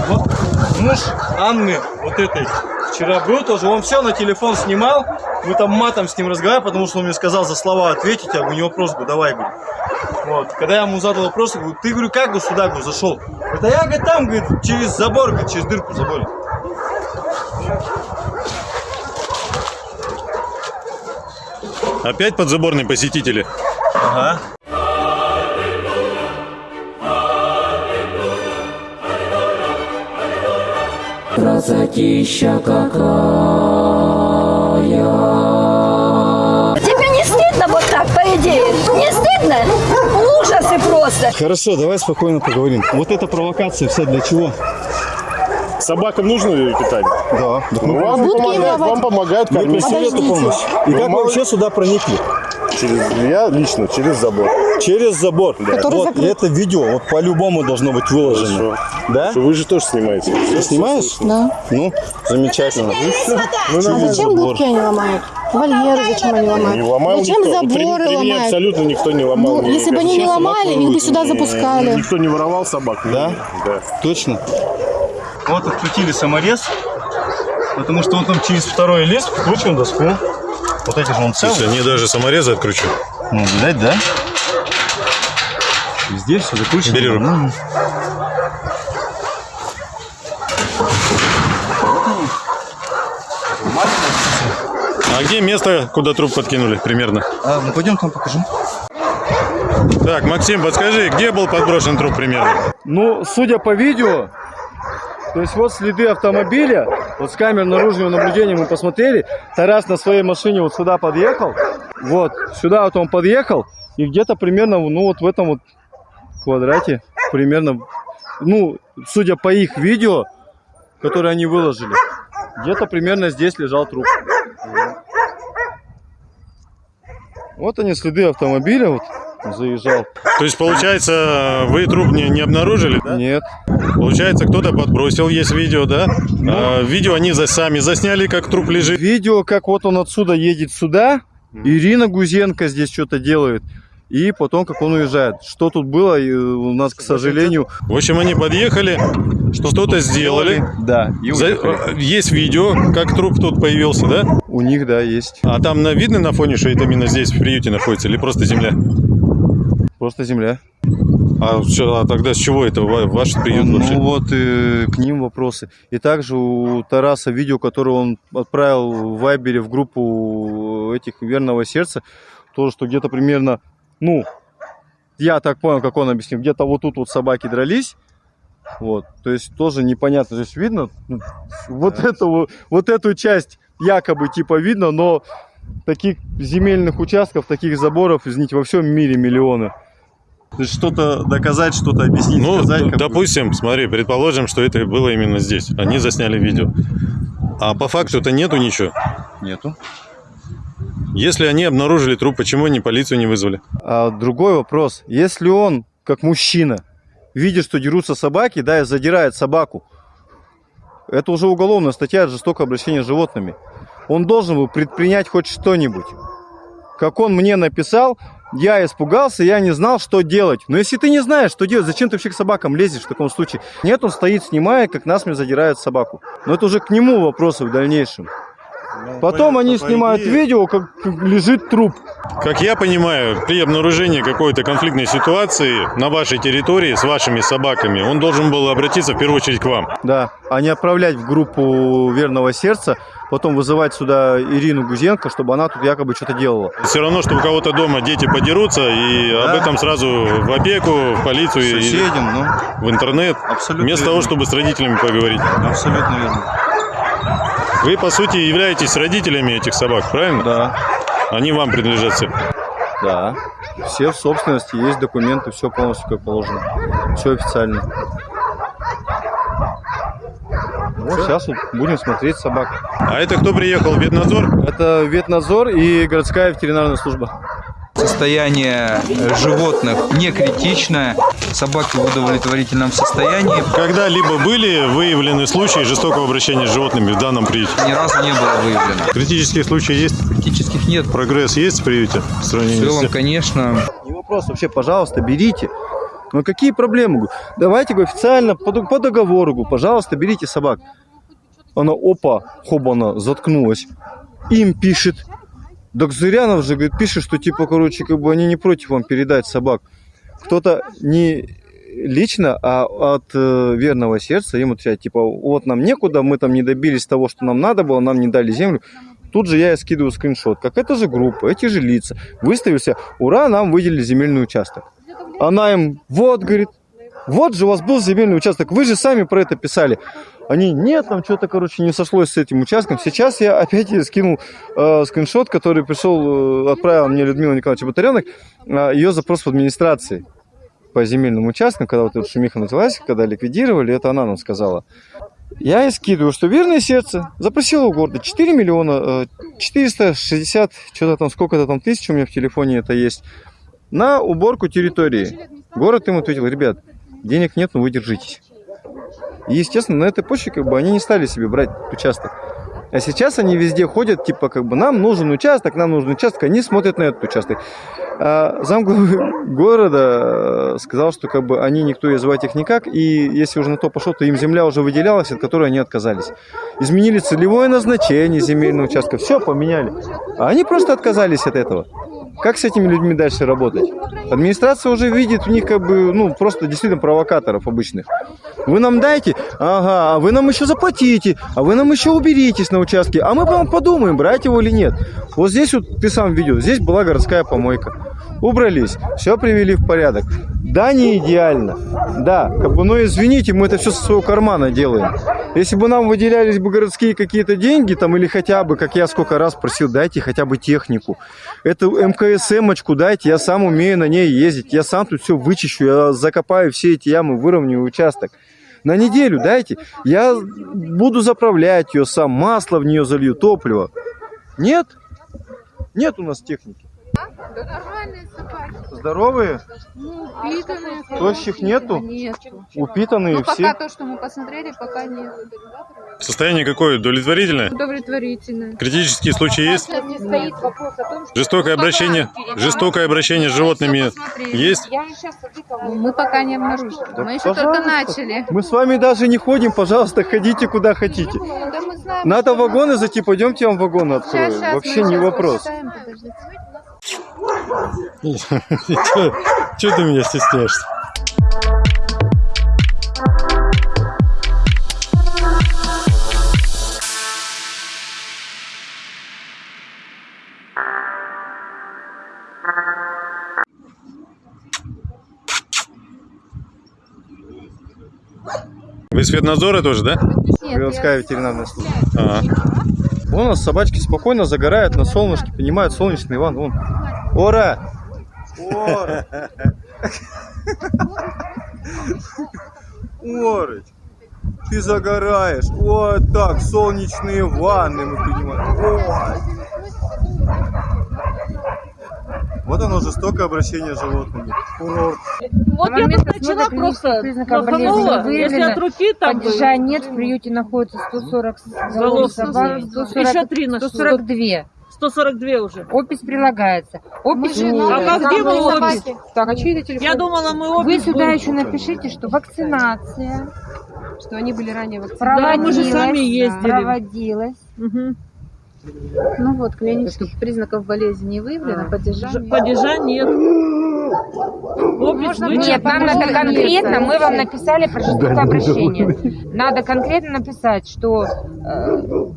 Вот муж Анны, вот этой, вчера был тоже, он все на телефон снимал, мы там матом с ним разговаривали, потому что он мне сказал за слова ответить, а у него был, давай, говорю. Вот, когда я ему задал вопрос, я говорю, ты, говорю, как бы сюда, говорю, зашел? Это я, говорит, там, говорит, через забор, говорит, через дырку в заборе. Опять подзаборные посетители. Ага. Красотища какая. Тебе не стыдно вот так, по идее? Не стыдно? Ужасы просто. Хорошо, давай спокойно поговорим. Вот эта провокация вся для чего? Собакам нужно питание? Да. Ну, вам Будки помогают, вам помогают кормить. эту помощь. И Ну, как вы мало- вообще сюда проникли? Через, я лично, через забор. Через забор. Который вот, закрыт. и это видео вот по-любому должно быть выложено. Да? Вы же тоже снимаете. Ты снимаешь? Да. Ну, замечательно. Ну, А зачем будки они ломают? Вольеры зачем они ломают? Не ломал Зачем никто. При- заборы при мне ломают? абсолютно никто не ломал. Ну, если бы они не ломали, их бы сюда запускали. Никто не воровал собак. Да? Да. Точно? Вот открутили саморез, потому что он там через второй лист вкручивал доску. Вот эти же он целый. Слушай, они даже саморезы откручу. Ну, видать, да? Везде все закручено. Бери руку. А где место, куда труп подкинули примерно? А, ну пойдем там покажу. Так, Максим, подскажи, где был подброшен труп примерно? Ну, судя по видео, то есть вот следы автомобиля, вот с камер наружного наблюдения мы посмотрели, Тарас на своей машине вот сюда подъехал, вот, сюда вот он подъехал, и где-то примерно, ну вот в этом вот квадрате, примерно, ну, судя по их видео, которые они выложили, где-то примерно здесь лежал труп. Вот они следы автомобиля, вот, заезжал. То есть, получается, вы труп не, не обнаружили, да? Нет. Получается, кто-то подбросил, есть видео, да? А, видео они за, сами засняли, как труп лежит. Видео, как вот он отсюда едет сюда, Ирина Гузенко здесь что-то делает, и потом, как он уезжает. Что тут было, и у нас, к сожалению... В общем, они подъехали, что-то сделали. Да. и За- уехали. Есть видео, как труп тут появился, да? У них, да, есть. А там на, видно на фоне, что это именно здесь, в приюте находится, или просто земля? Просто земля. А, а тогда с чего это ва- ваш приют Ну вообще? вот э, к ним вопросы. И также у Тараса видео, которое он отправил в Вайбере в группу этих верного сердца, тоже, что где-то примерно, ну, я так понял, как он объяснил, где-то вот тут вот собаки дрались. Вот, то есть тоже непонятно, то есть видно ну, вот эту вот, эту часть якобы типа видно, но таких земельных участков, таких заборов, извините, во всем мире миллионы. То есть что-то доказать, что-то объяснить, Ну, сказать. д- как бы. допустим, смотри, предположим, что это было именно здесь. Они засняли видео. А по факту-то нету ничего. Нету. Если они обнаружили труп, почему они полицию не вызвали? А другой вопрос. Если он, как мужчина, видит, что дерутся собаки, да, и задирает собаку, это уже уголовная статья жестокое обращение с животными. Он должен был предпринять хоть что-нибудь. Как он мне написал, я испугался, я не знал, что делать. Но если ты не знаешь, что делать, зачем ты вообще к собакам лезешь в таком случае? Нет, он стоит, снимая, как нас мне задирает собаку. Но это уже к нему вопросы в дальнейшем. Потом понятно, они по снимают идее- видео, как как лежит труп. Как я понимаю, при обнаружении какой-то конфликтной ситуации на вашей территории с вашими собаками, он должен был обратиться в первую очередь к вам. Да, а не отправлять в группу верного сердца, потом вызывать сюда Ирину Гузенко, чтобы она тут якобы что-то делала. Все равно, что у кого-то дома дети подерутся, и об этом сразу в опеку, в полицию, и Соседям, ну. в интернет, Абсолютно вместо верно. того, чтобы с родителями поговорить. Абсолютно верно. Вы, по сути, являетесь родителями этих собак, правильно? Да. Они вам принадлежат все. Да. Все в собственности, есть документы, все полностью как положено. Все официально. Вот сейчас вот будем смотреть собак. А это кто приехал? Ветнадзор? Это ветнадзор и городская ветеринарная служба. Состояние животных не критичное, собаки в удовлетворительном состоянии. Когда-либо были выявлены случаи жестокого обращения с животными в данном приюте? Ни разу не было выявлено. Критические случаи есть? Критических нет. Прогресс есть в приюте? В В целом, с... конечно, Не вопрос, вообще, пожалуйста, берите. Ну какие проблемы? Давайте говорю, официально по, дог- по договору, говорю, пожалуйста, берите собак. Она, опа, хобана, заткнулась. Им пишет. Так Зырянов же, говорит, пишет, что типа, короче, как бы они не против вам передать собак. Кто-то не лично, а от э, верного сердца им отвечает, типа, вот нам некуда, мы там не добились того, что нам надо было, нам не дали землю. Тут же я скидываю скриншот. Как это же группа, эти же лица. Выставился, ура, нам выделили земельный участок. Она им, вот, говорит, вот же у вас был земельный участок, вы же сами про это писали. Они, нет, там что-то, короче, не сошлось с этим участком. Сейчас я опять скинул э, скриншот, который пришел, э, отправила мне Людмила Николаевича Батаренок, э, ее запрос в администрации по земельным участкам, когда вот эта шумиха началась, когда ликвидировали, это она нам сказала. Я ей скидываю, что верное сердце запросило у города 4 миллиона э, 460, что-то там, сколько-то там тысяч у меня в телефоне это есть, на уборку территории. Город им ответил, ребят, денег нет, но вы держитесь. И, естественно, на этой почве как бы они не стали себе брать участок. А сейчас они везде ходят, типа, как бы, нам нужен участок, нам нужен участок, они смотрят на этот участок. А замглавы города э, сказал, что как бы они никто и звать их никак, и если уже на то пошло, то им земля уже выделялась, от которой они отказались. Изменили целевое назначение земельного участка, все поменяли. А они просто отказались от этого. Как с этими людьми дальше работать? Администрация уже видит в них как бы, ну, просто действительно провокаторов обычных. Вы нам дайте, ага, а вы нам еще заплатите, а вы нам еще уберитесь на участке, а мы вам подумаем, брать его или нет. Вот здесь вот ты сам видел, здесь была городская помойка. Убрались, все привели в порядок. Да, не идеально. Да, как бы, но извините, мы это все со своего кармана делаем. Если бы нам выделялись бы городские какие-то деньги, там, или хотя бы, как я сколько раз просил, дайте хотя бы технику. Эту МКСМочку дайте, я сам умею на ней ездить, я сам тут все вычищу, я закопаю все эти ямы, выровняю участок. На неделю дайте, я буду заправлять ее сам, масло в нее залью, топливо. Нет? Нет у нас техники. Да нормальные собаки. Здоровые? Ну, упитанные. Тощих нету? Нету. Упитанные Ну, пока все? то, что мы посмотрели, пока нет. Состояние какое? Удовлетворительное? Удовлетворительно. Критические случаи есть? Не стоит вопрос о том, что... Жестокое обращение, жестокое обращение с животными есть? Мы пока не обнаружили. Да, мы еще только начали. Мы с вами даже не ходим, пожалуйста, ходите куда хотите. Да мы знаем, Надо вагоны зайти, пойдемте я вам вагоны открою. Вообще не вопрос. Посчитаем, подождите. Че ты меня стесняешься? Вы из ветнадзора тоже, да? Городская ветеринарная служба. А. Вон у нас собачки спокойно загорают на солнышке, понимают, солнечный ван, вон. Ора! Ора! Ты загораешь. Вот так, солнечные ванны, мы понимаем. Ой. Вот оно жестокое обращение с животными. Курорт. Вот я тут начала просто плоханула, если от руки там Падежа нет, в приюте находится 140 Голов собак, 140, Еще три на 142. 142 уже. Опись прилагается. Опись Мы же А как где вы опись? Так, а чьи это телефон? Я думала, мы Вы опись сюда будем. еще напишите, что вакцинация Что они были ранее вакцинированы. Да, мы же сами ездили. проводилась. Ну вот, клинических признаков болезни не выявлено, падежа Ж- нет. Падежа нет. Опись Нет, нам надо конкретно, мы вам написали про жестокое обращение. Надо конкретно написать, что э,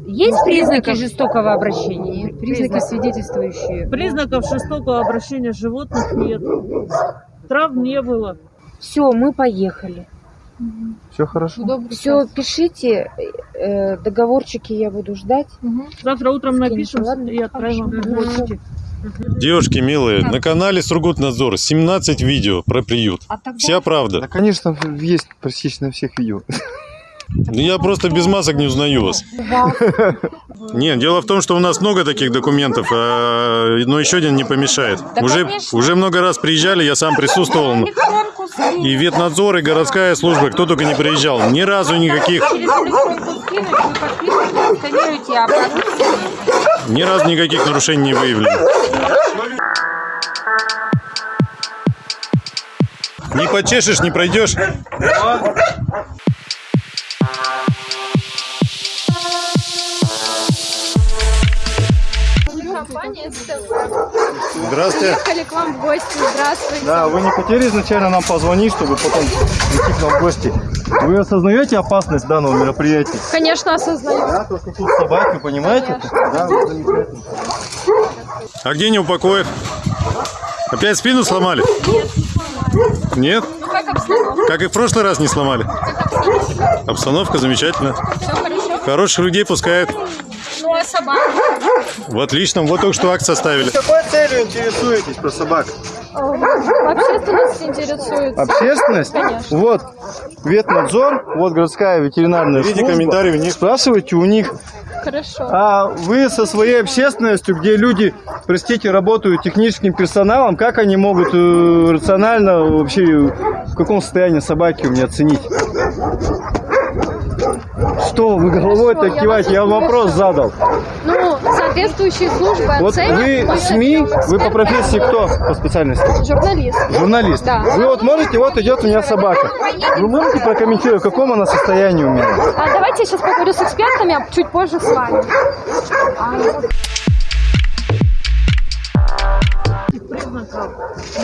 есть признаки жестокого обращения? Признаки, свидетельствующие. Признаков жестокого обращения животных нет. Травм не было. Все, мы поехали. Все хорошо? Все, пишите, э, договорчики я буду ждать. Завтра утром напишем ладно? и отправим вам Хорошо. почте. Девушки милые, на канале Сургутнадзор 17 видео про приют. Вся правда. Да, конечно, есть практически на всех видео. Ну, Я просто без масок не узнаю вас. Нет, дело в том, что у нас много таких документов, а, но еще один не помешает. Да, уже, уже много раз приезжали, я сам присутствовал. И ветнадзор, и городская служба, кто только не приезжал. Ни разу никаких, ни разу никаких нарушений не выявлено. Не почешешь, не пройдешь. Компания СТВ. Здравствуйте. Приехали к вам в гости. Здравствуйте. Да, вы не хотели изначально нам позвонить, чтобы потом прийти к нам в гости? Вы осознаете опасность данного мероприятия? Конечно, осознаю. Да, то, что тут собаки, понимаете? Да, вот замечательно. А где неупокоев? Опять спину сломали? Нет? Ну как обстановка? Как и в прошлый раз не сломали. Обстановка замечательная. Все хорошо? Хороших людей пускают. Ну а собака? В отличном. Вот только что акт составили. Какой целью интересуетесь про собак? Общественность интересуется. Общественность? Конечно. Вот ветнадзор, вот городская ветеринарная Видите служба. комментарии у них. Спрашивайте у них. Хорошо. А вы со своей общественностью, где люди, простите, работают техническим персоналом, как они могут э, рационально вообще в каком состоянии собаки у меня оценить? Что вы головой так я киваете? вас Я вам вопрос задал. Ну, соответствующие службы Вот оценят. вы СМИ, вы по профессии кто по специальности? Журналист. Журналист. Да. Вы вот можете, вот идет у меня собака. Вы можете прокомментировать, в каком она состоянии у меня? А давайте я сейчас поговорю с экспертами, а чуть позже с вами. Признаков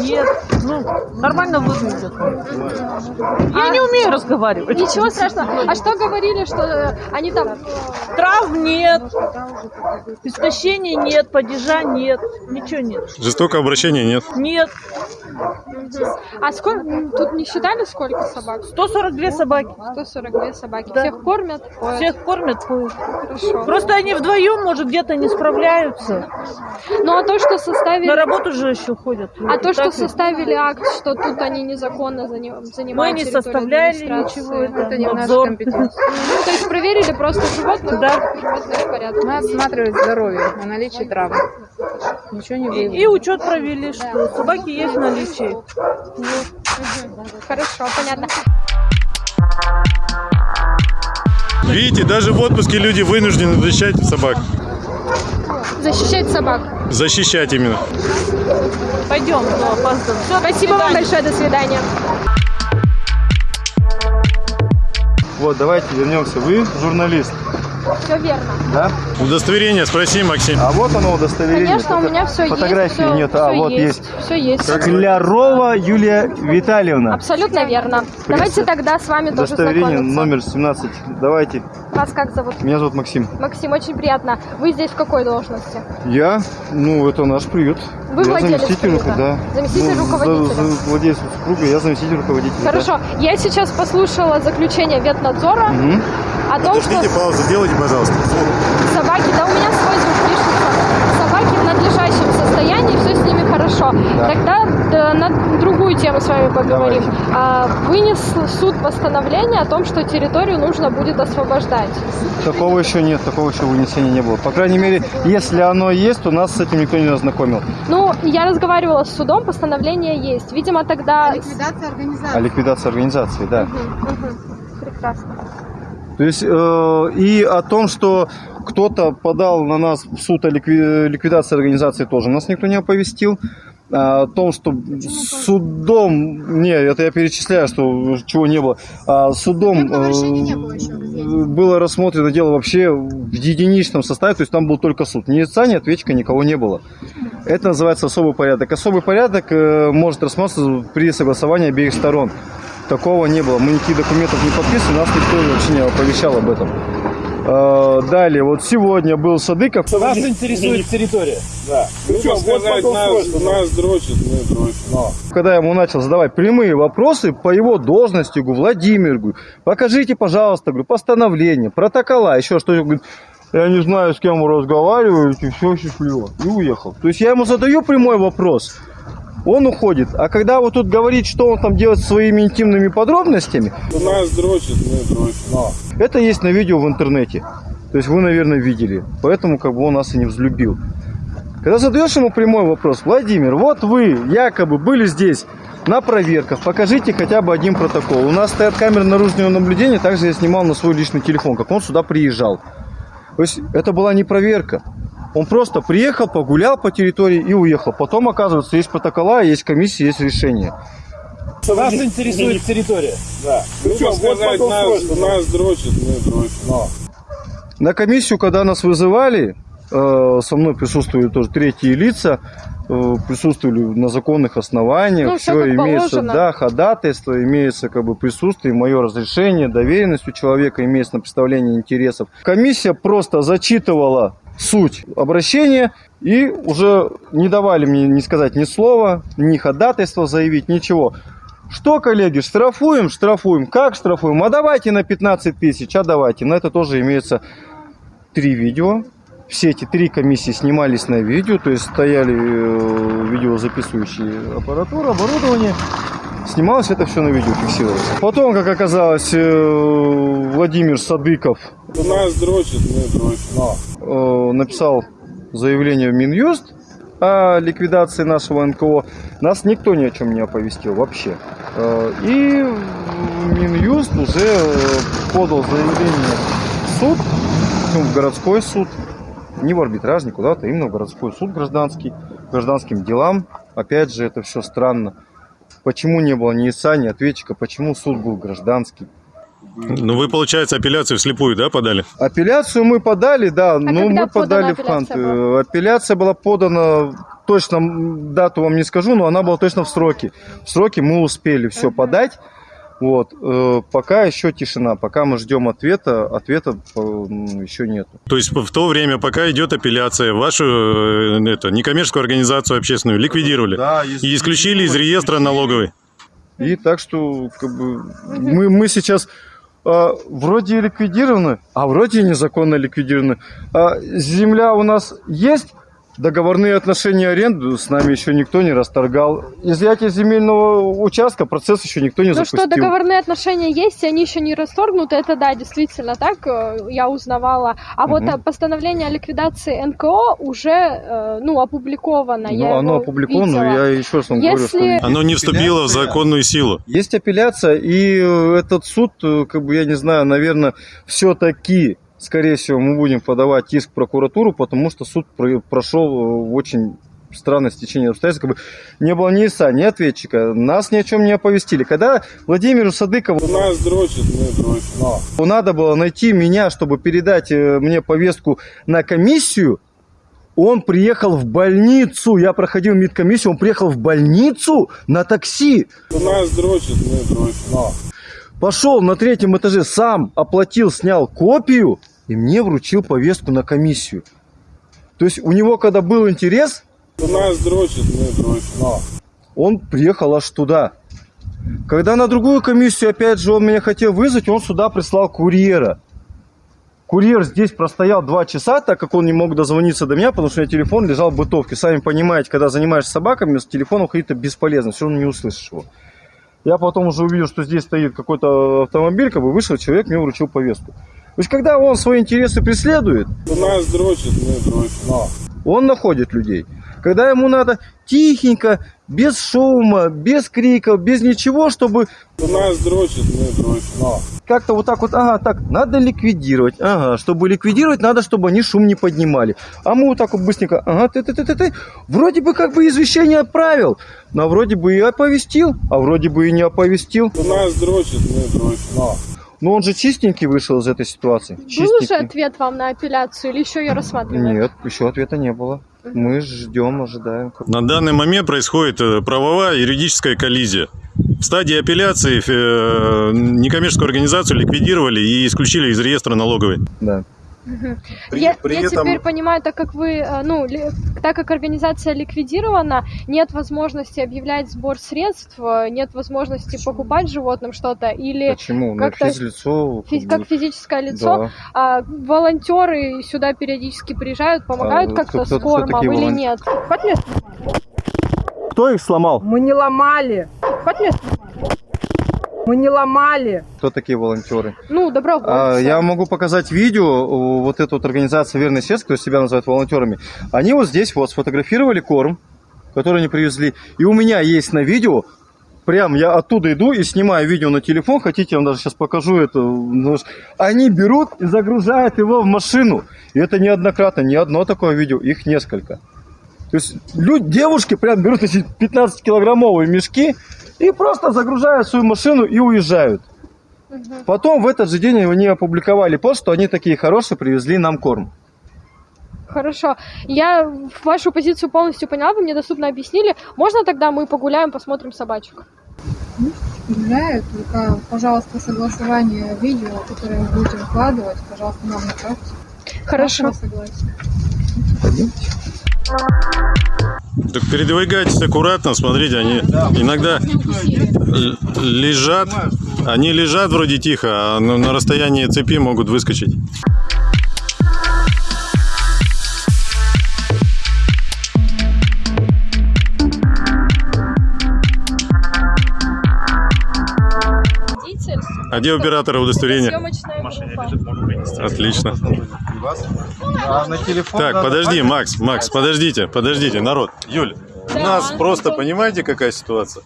нет. Ну, нормально выглядят. Я не умею разговаривать. Ничего страшного. А что говорили, что э, они там... Травм нет. Истощений нет, падежа нет. Ничего нет. Жестокого обращения нет. Нет. А сколько... Тут не считали, сколько собак? 142 собаки. 142 собаки. Да. Всех кормят? поят? Всех кормят, поют. Хорошо. Просто они вдвоем, может, где-то не справляются. Ну а то, что составили... На работу же еще ходят. А то, что составили акт, что тут они незаконно зани- Мы не составляли ничего. Это, Это не в нашей надзор. компетенции. Ну, то есть проверили просто животных? Да. Животные в порядке. Мы осматривали здоровье на наличие травм. Ничего не И, выявлено. и учет провели, что собаки есть в наличии. Хорошо, понятно. Видите, даже в отпуске люди вынуждены защищать собак. Защищать собак. Защищать именно. Пойдем, но опаздываем. Всё, до Спасибо вам большое, до свидания. Вот, давайте вернемся. Вы журналист, Все верно. да? Удостоверение спроси, Максим. А вот оно удостоверение. Конечно, у меня все есть. Фотографии нет. А, всё вот есть. Все есть. Клярова Юлия Витальевна. Абсолютно верно. Давайте тогда с вами тоже Удостоверение номер 17. Давайте. Вас как зовут? Меня зовут Максим. Максим, очень приятно. Вы здесь в какой должности? Я, ну, это наш приют. Вы я владелец заместитель, приюта? да. Заместитель Ну, руководителя? за- за- владелец супруга, я заместитель руководителя. да. Хорошо. Я сейчас послушала заключение ветнадзора Мгм. о том, что паузу, делайте, пожалуйста. собаки, да у меня свой звук пишется, собаки в надлежащем состоянии, все с ними хорошо. Тогда да, на другую тему с вами поговорим. А, вынес суд постановление о том, что территорию нужно будет освобождать. Такого еще нет, такого еще вынесения не было. По крайней мере, если оно есть, то нас с этим никто не ознакомил. Ну, я разговаривала с судом, постановление есть. Видимо, тогда... Ликвидация А организации. ликвидация организации, да. Мгм. Прекрасно. То есть э, и о том, что кто-то подал на нас в суд о ликви- ликвидации организации, тоже нас никто не оповестил. А, О том, что судом, не, это я перечисляю, что чего не было, А судом э, было рассмотрено дело вообще в единичном составе, то есть там был только суд. Ни лица, ни ответчика, никого не было. Это называется особый порядок. Особый порядок э, может рассматриваться при согласовании обеих сторон. Такого не было. Мы никаких документов не подписывали, нас никто вообще не оповещал об этом. Э, Далее, вот сегодня был Садыков. Нас интересует территория. Да. Ну, что сказать, нас, нас дрочат, мы дрочим. Когда я ему начал задавать прямые вопросы по его должности, говорю, Владимир, говорю, покажите, пожалуйста, говорю, постановление, протокола, еще что-то. Говорит, я не знаю, с кем вы разговариваете, все счастливо. И уехал. То есть я ему задаю прямой вопрос, он уходит. А когда вот тут говорит, что он там делает своими интимными подробностями, Нас дрочат, мы дрочим. это есть на видео в интернете. То есть вы, наверное, видели. Поэтому как бы он нас и не взлюбил. Когда задаешь ему прямой вопрос, Владимир, вот вы якобы были здесь на проверках, покажите хотя бы один протокол. У нас стоят камеры наружного наблюдения, также я снимал на свой личный телефон, как он сюда приезжал. То есть это была не проверка. Он просто приехал, погулял по территории и уехал. Потом, оказывается, есть протокола, есть комиссия, есть решение. Нас интересует территория. Да. Ну, что сказать, нас, нас дрочат, мы дрочим. На комиссию, когда нас вызывали, со мной присутствовали тоже третьи лица, э, присутствовали на законных основаниях, Ну, все как имеется, положено. да, ходатайство, имеется как бы присутствие, мое разрешение, доверенность у человека имеется на представление интересов. Комиссия просто зачитывала суть обращения и уже не давали мне ни сказать ни слова, ни ходатайства заявить, ничего. Что, коллеги, штрафуем, штрафуем. Как штрафуем? А давайте на 15 тысяч, а давайте. На это тоже имеется три видео. Все эти три комиссии снимались на видео, то есть стояли э, видеозаписывающие аппаратура, оборудование. Снималось это все на видео, фиксировалось. Потом, как оказалось, э, Владимир Садыков Нас дрочат, мы дрочим. э, написал заявление в Минюст о ликвидации нашего НКО. Нас никто ни о чем не оповестил вообще. И Минюст уже подал заявление суд, ну, в городской суд, не в арбитраж, не куда-то, именно в городской суд гражданский, гражданским делам. Опять же, это все странно. Почему не было ни ИСа, ни ответчика, почему суд был гражданский? Ну, вы, получается, апелляцию вслепую, да, подали? Апелляцию мы подали, да, но когда мы подали в Хант. апелляция была? Апелляция была подана, точно дату вам не скажу, но она была точно в сроке. В сроке мы успели все подать. Вот, э, пока еще тишина, пока мы ждем ответа, ответа э, м, еще нету. То есть в то время, пока идет апелляция, вашу э, это, некоммерческую организацию общественную ликвидировали Да, и исключили из реестра налоговой. И так что как бы, мы, мы сейчас а, вроде ликвидированы, а вроде незаконно ликвидированы. А, земля у нас есть, договорные отношения аренды с нами еще никто не расторгал. Изъятие земельного участка процесс еще никто не Ну запустил. что, договорные отношения есть, и они еще не расторгнуты, это да, действительно так, э, я узнавала. А вот Мгм. э, постановление о ликвидации НКО уже, э, ну, опубликовано. Ну, я оно опубликовано, видела. я еще раз вам Если- говорю, что... Оно не вступило в законную силу. Есть апелляция, и этот суд, как бы, я не знаю, наверное, все-таки, скорее всего, мы будем подавать иск в прокуратуру, потому что суд про- прошел э, в очень странное стечение обстоятельств. Как бы не было ни ИСа, ни ответчика, нас ни о чем не оповестили. Когда Владимиру Садыкову Нас дрочат, мы дрочим. надо было найти меня, чтобы передать э, мне повестку на комиссию, он приехал в больницу, я проходил медкомиссию, он приехал в больницу на такси. Нас дрочат, мы дрочим. Пошел на третьем этаже, сам оплатил, снял копию и мне вручил повестку на комиссию. То есть у него, когда был интерес, Нас дрочат, мы дрочим. он приехал аж туда. Когда на другую комиссию, опять же, он меня хотел вызвать, он сюда прислал курьера. Курьер здесь простоял два часа, так как он не мог дозвониться до меня, потому что у меня телефон лежал в бытовке. Сами понимаете, когда занимаешься собаками, с телефоном ходить это бесполезно, все равно не услышишь его. Я потом уже увидел, что здесь стоит какой-то автомобиль, как бы вышел человек, мне вручил повестку. То есть, когда он свои интересы преследует, Нас дрочат, мы дрочим. он находит людей. Когда ему надо тихенько, без шума, без криков, без ничего, чтобы Нас дрочат, мы дрочим. как-то вот так вот, ага, так, надо ликвидировать, ага, чтобы ликвидировать, надо, чтобы они шум не поднимали. А мы вот так вот быстренько, ага, ты, ты, ты, ты, ты, вроде бы как бы извещение отправил, но вроде бы и оповестил, а вроде бы и не оповестил. Нас дрочат, мы дрочим. Но он же чистенький вышел из этой ситуации. Был уже ответ вам на апелляцию или еще ее рассматривают? Нет, еще ответа не было. Мы ждем, ожидаем. На данный момент происходит э, правовая юридическая коллизия. В стадии апелляции э, некоммерческую организацию ликвидировали и исключили из реестра налоговой. Да. При- я при я этом- теперь понимаю, так как вы, э, ну, ли- так как организация ликвидирована, нет возможности объявлять сбор средств, э, нет возможности покупать животным что-то или Почему? Ну, как-то физлицо. фи- как как физическое лицо, Да. а волонтеры сюда периодически приезжают, помогают А, как-то кто- кто- с кормом или волон- нет? Кто их сломал? Мы не ломали. Снимать. Мы не ломали. Кто такие волонтеры? Ну, добровольцы. А, Я могу показать видео, вот эта вот организация «Верный сердце», которая себя называют волонтерами. Они вот здесь вот сфотографировали корм, который они привезли. И у меня есть на видео, прям я оттуда иду и снимаю видео на телефон. Хотите, я вам даже сейчас покажу это. Ну, Они берут и загружают его в машину. И это неоднократно, не одно такое видео, их несколько. То есть люди, девушки прям берут эти 15-килограммовые мешки и просто загружают свою машину и уезжают. Потом в этот же день они опубликовали пост, что они такие хорошие, привезли нам корм. Хорошо. Я вашу позицию полностью поняла, вы мне доступно объяснили. Можно тогда мы погуляем, посмотрим собачек? Гуляют, только, пожалуйста, согласование видео, которое вы будете выкладывать, пожалуйста, нам направьте. Хорошо. Вашего согласия. Так передвигайтесь аккуратно, смотрите, они иногда лежат, они лежат вроде тихо, а на на расстоянии цепи могут выскочить. А где оператора удостоверения? Отлично. А Так, подожди, Макс, Макс, подождите, подождите, народ. Юль, у нас просто, понимаете, какая ситуация?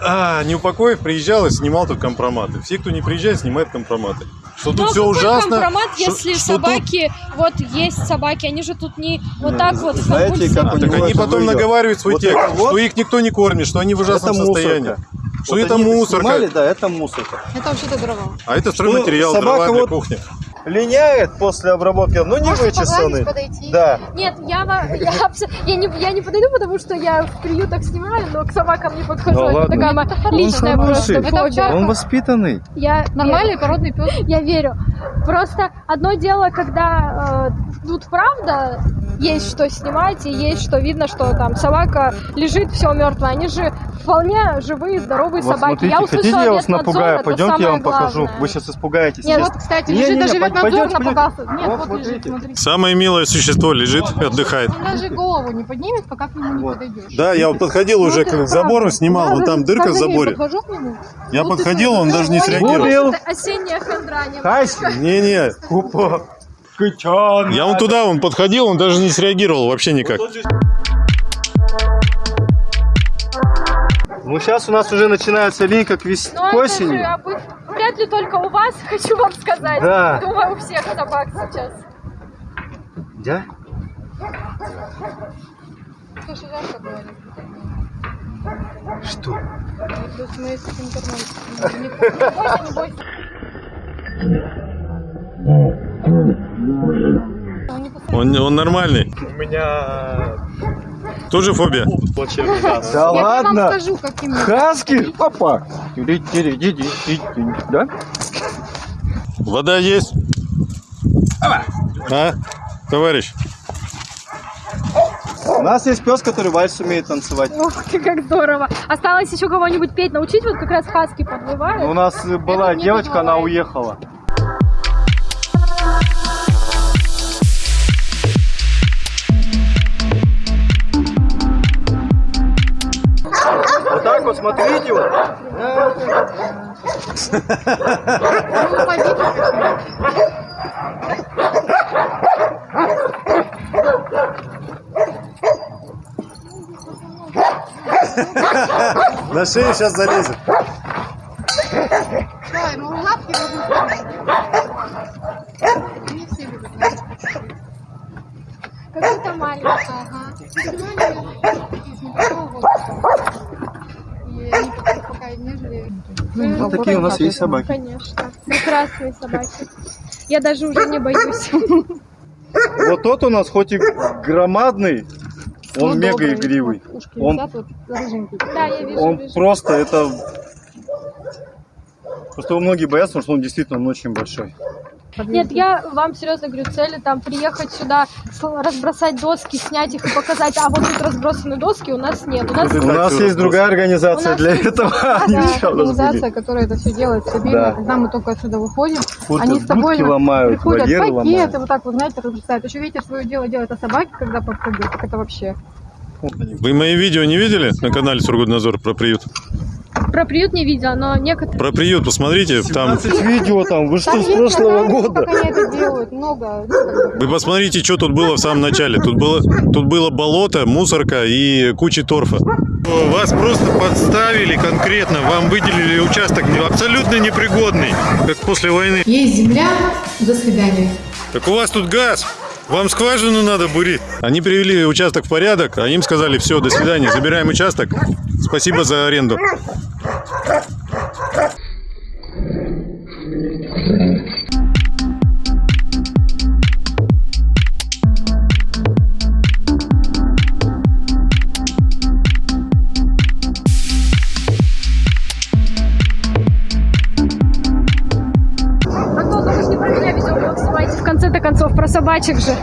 А, Неупокоев приезжал и снимал тут компроматы. Все, кто не приезжает, снимают компроматы. Что тут Но все какой ужасно. компромат, что- если что тут- собаки, вот есть собаки, они же тут не вот так вот в знаете, как у Так они потом выйдет? наговаривают свой Вот текст, вот, что их никто не кормит, что они в ужасном это состоянии. мусорка. Что Вот это мусорка. снимали, да, это мусорка. Это вообще-то дрова. А это Что стройматериал, собака дрова для вот кухни. Линяет после обработки, но не Можете вычесанный. погладить, подойти? Да. Нет, я, я, я, не, я не подойду, потому что я в приютах снимаю, но к собакам не подхожу. Да это ладно. такая моя личная Он просто фобия. Он воспитанный. Я Нормальный верю. породный пес. Я верю. Просто одно дело, когда э, тут правда есть что снимать и есть что видно, что там собака лежит все мертвая. Они же вполне живые, здоровые Вот собаки. смотрите, я услышала хотите, я вас напугаю? Пойдемте, я самое вам покажу. главное. Вы сейчас испугаетесь. Нет, Сейчас- вот, кстати, Не, лежит не, не, даже ветнадзор напугался. Нет, Вот, вот, вот лежит, видите. смотри. Самое милое существо лежит и отдыхает. Он даже голову не поднимет, пока к нему не подойдешь. Да, я вот подходил Ну, уже к забору, снимал, Я вон там дырка в заборе. подхожу к нему. Я Вот подходил, он даже не среагировал. Это осенняя хандра. Не-не, купа. я вон туда, он подходил, он даже не среагировал вообще никак. Ну, сейчас у нас уже начинается линька к, вес... Но к это же осени. обы- вряд ли только у вас, хочу вам сказать. Да. Думаю, у всех собак сейчас. Да? Слушай, жарко было. Что? Плюс мы с интернетом. Не бойся, не бойся. Он, он нормальный. У меня Тоже фобия? Да Я ладно. скажу, Хаски? Опа. Да? Вода есть? А, товарищ? У нас есть пес, который вальс умеет танцевать. Ох ты, как здорово. Осталось еще кого-нибудь петь научить, вот как раз хаски подвывают. У нас была девочка, она уехала. На шею сейчас залезет. Давай, ну лапки Не все любят. Какой-то маленький. Ага. Из небольшого возраста. И они пока- пока нежели... Вот такие у нас есть собаки. Конечно. Прекрасные собаки. Я даже уже не боюсь. Вот тот у нас хоть и громадный, он Но мега добрый. игривый. Он, вот. Да, я вижу, он вижу. просто это... Просто его многие боятся, потому что он действительно он очень большой. Нет, я вам серьезно говорю, цели там приехать сюда, разбросать доски, снять их и показать, а вот тут разбросаны доски, у нас нет. У нас, У нас есть другая организация для есть- этого. Да, организация, которая это все делает стабильно. Да. Когда мы только отсюда выходим, Вот они с тобой приходят пакеты, ломают. вот так вот, знаете, разбросают. Еще видите, свое дело делают, а собаки, когда подходят, так это вообще. Вы мои видео не видели на канале Сургутнадзор про приют? Про приют не видела, но некоторые... Про приют посмотрите, там 17 видео там, вы что, с прошлого года? Как они это делают, много. как бы. Вы посмотрите, что тут было в самом начале. Тут было, тут было болото, мусорка и куча торфа. Вас просто подставили конкретно, вам выделили участок абсолютно непригодный, как после войны. Есть земля, до свидания. Так у вас тут газ, вам скважину надо бурить. Они привели участок в порядок, а им сказали, все, до свидания, забираем участок, спасибо за аренду. Собачек же.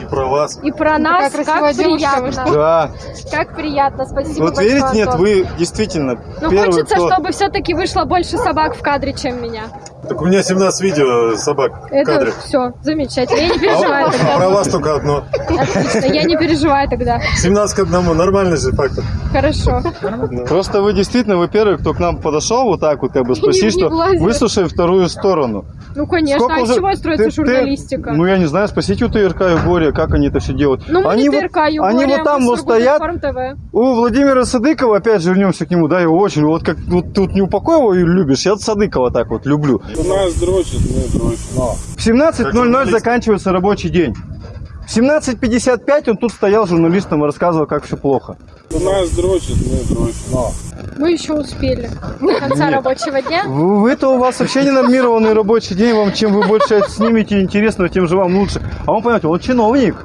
И про вас. И про Ну, нас, как девушка, вы приятно. Да. Как приятно, спасибо Вот большое, верите, нет, Антон. вы действительно Ну, первый, хочется, кто... чтобы все-таки вышло больше собак в кадре, чем меня. Так у меня 17 видео собак в Это кадре. все, замечательно. Я не переживаю. А про вас только одно. Отлично, я не переживаю тогда. 17 к одному, нормальный же фактор. Хорошо. Просто вы действительно, вы первый, кто к нам подошел вот так вот, как бы спросить, не что выслушай вторую сторону. Ну, конечно, Сколько а уже- из чего строится ты- ты- журналистика? ну, я не знаю, спросите у ТРК Югория, как они это все делают. Ну, мы они не ТРК, они Югория, вот там мы вот стоят, у Владимира Садыкова, опять же, вернемся к нему, да, его очень, вот как вот ты вот не Упакоева любишь, я Садыкова так вот люблю. Нас дрочат, мы дрочим. В 17.00 заканчивается рабочий день. В 17.55 он тут стоял журналистом и рассказывал, как все плохо. Нас дрочат, мы дрочим. Мы еще успели до конца Нет. рабочего дня. Вы- Это у вас вообще ненормированный рабочий день, вам чем вы больше снимете интересного, тем же вам лучше. А он, понимаете, он чиновник.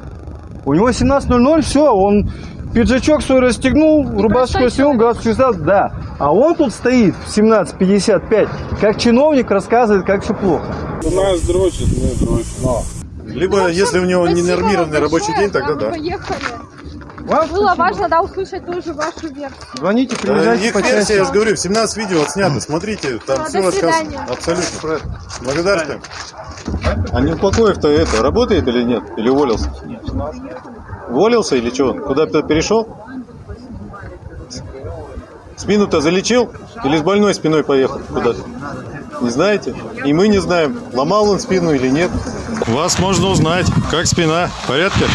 У него 17.00, все, он пиджачок свой расстегнул, рубашку снял, галстук взял, да. А он тут стоит в 17.55, как чиновник рассказывает, как все плохо. Нас дрочат, мы дрочим. Либо, если у него Спасибо ненормированный вам рабочий день, тогда мы да. поехали. Вам Было важно, да, услышать тоже вашу версию. Звоните, Да, приезжайте их почаще. версия, я же говорю, 17 видео отснято, смотрите, там Ну, все рассказано. Абсолютно. Благодарствуем. А не Упакоев-то это, работает или нет? Или уволился? Уволился или что? Куда-то перешел? Спину-то залечил? Или с больной спиной поехал куда-то? Не знаете? И мы не знаем, ломал он спину или нет. Вас можно узнать, как спина, в порядке?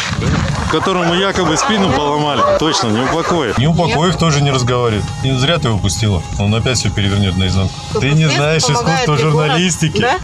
Которому якобы спину поломали. Точно, не упокоив. Не упокоив тоже не разговаривает. Не зря ты его пустила. Он опять все перевернет наизнанку. Ты не знаешь искусство журналистики. да?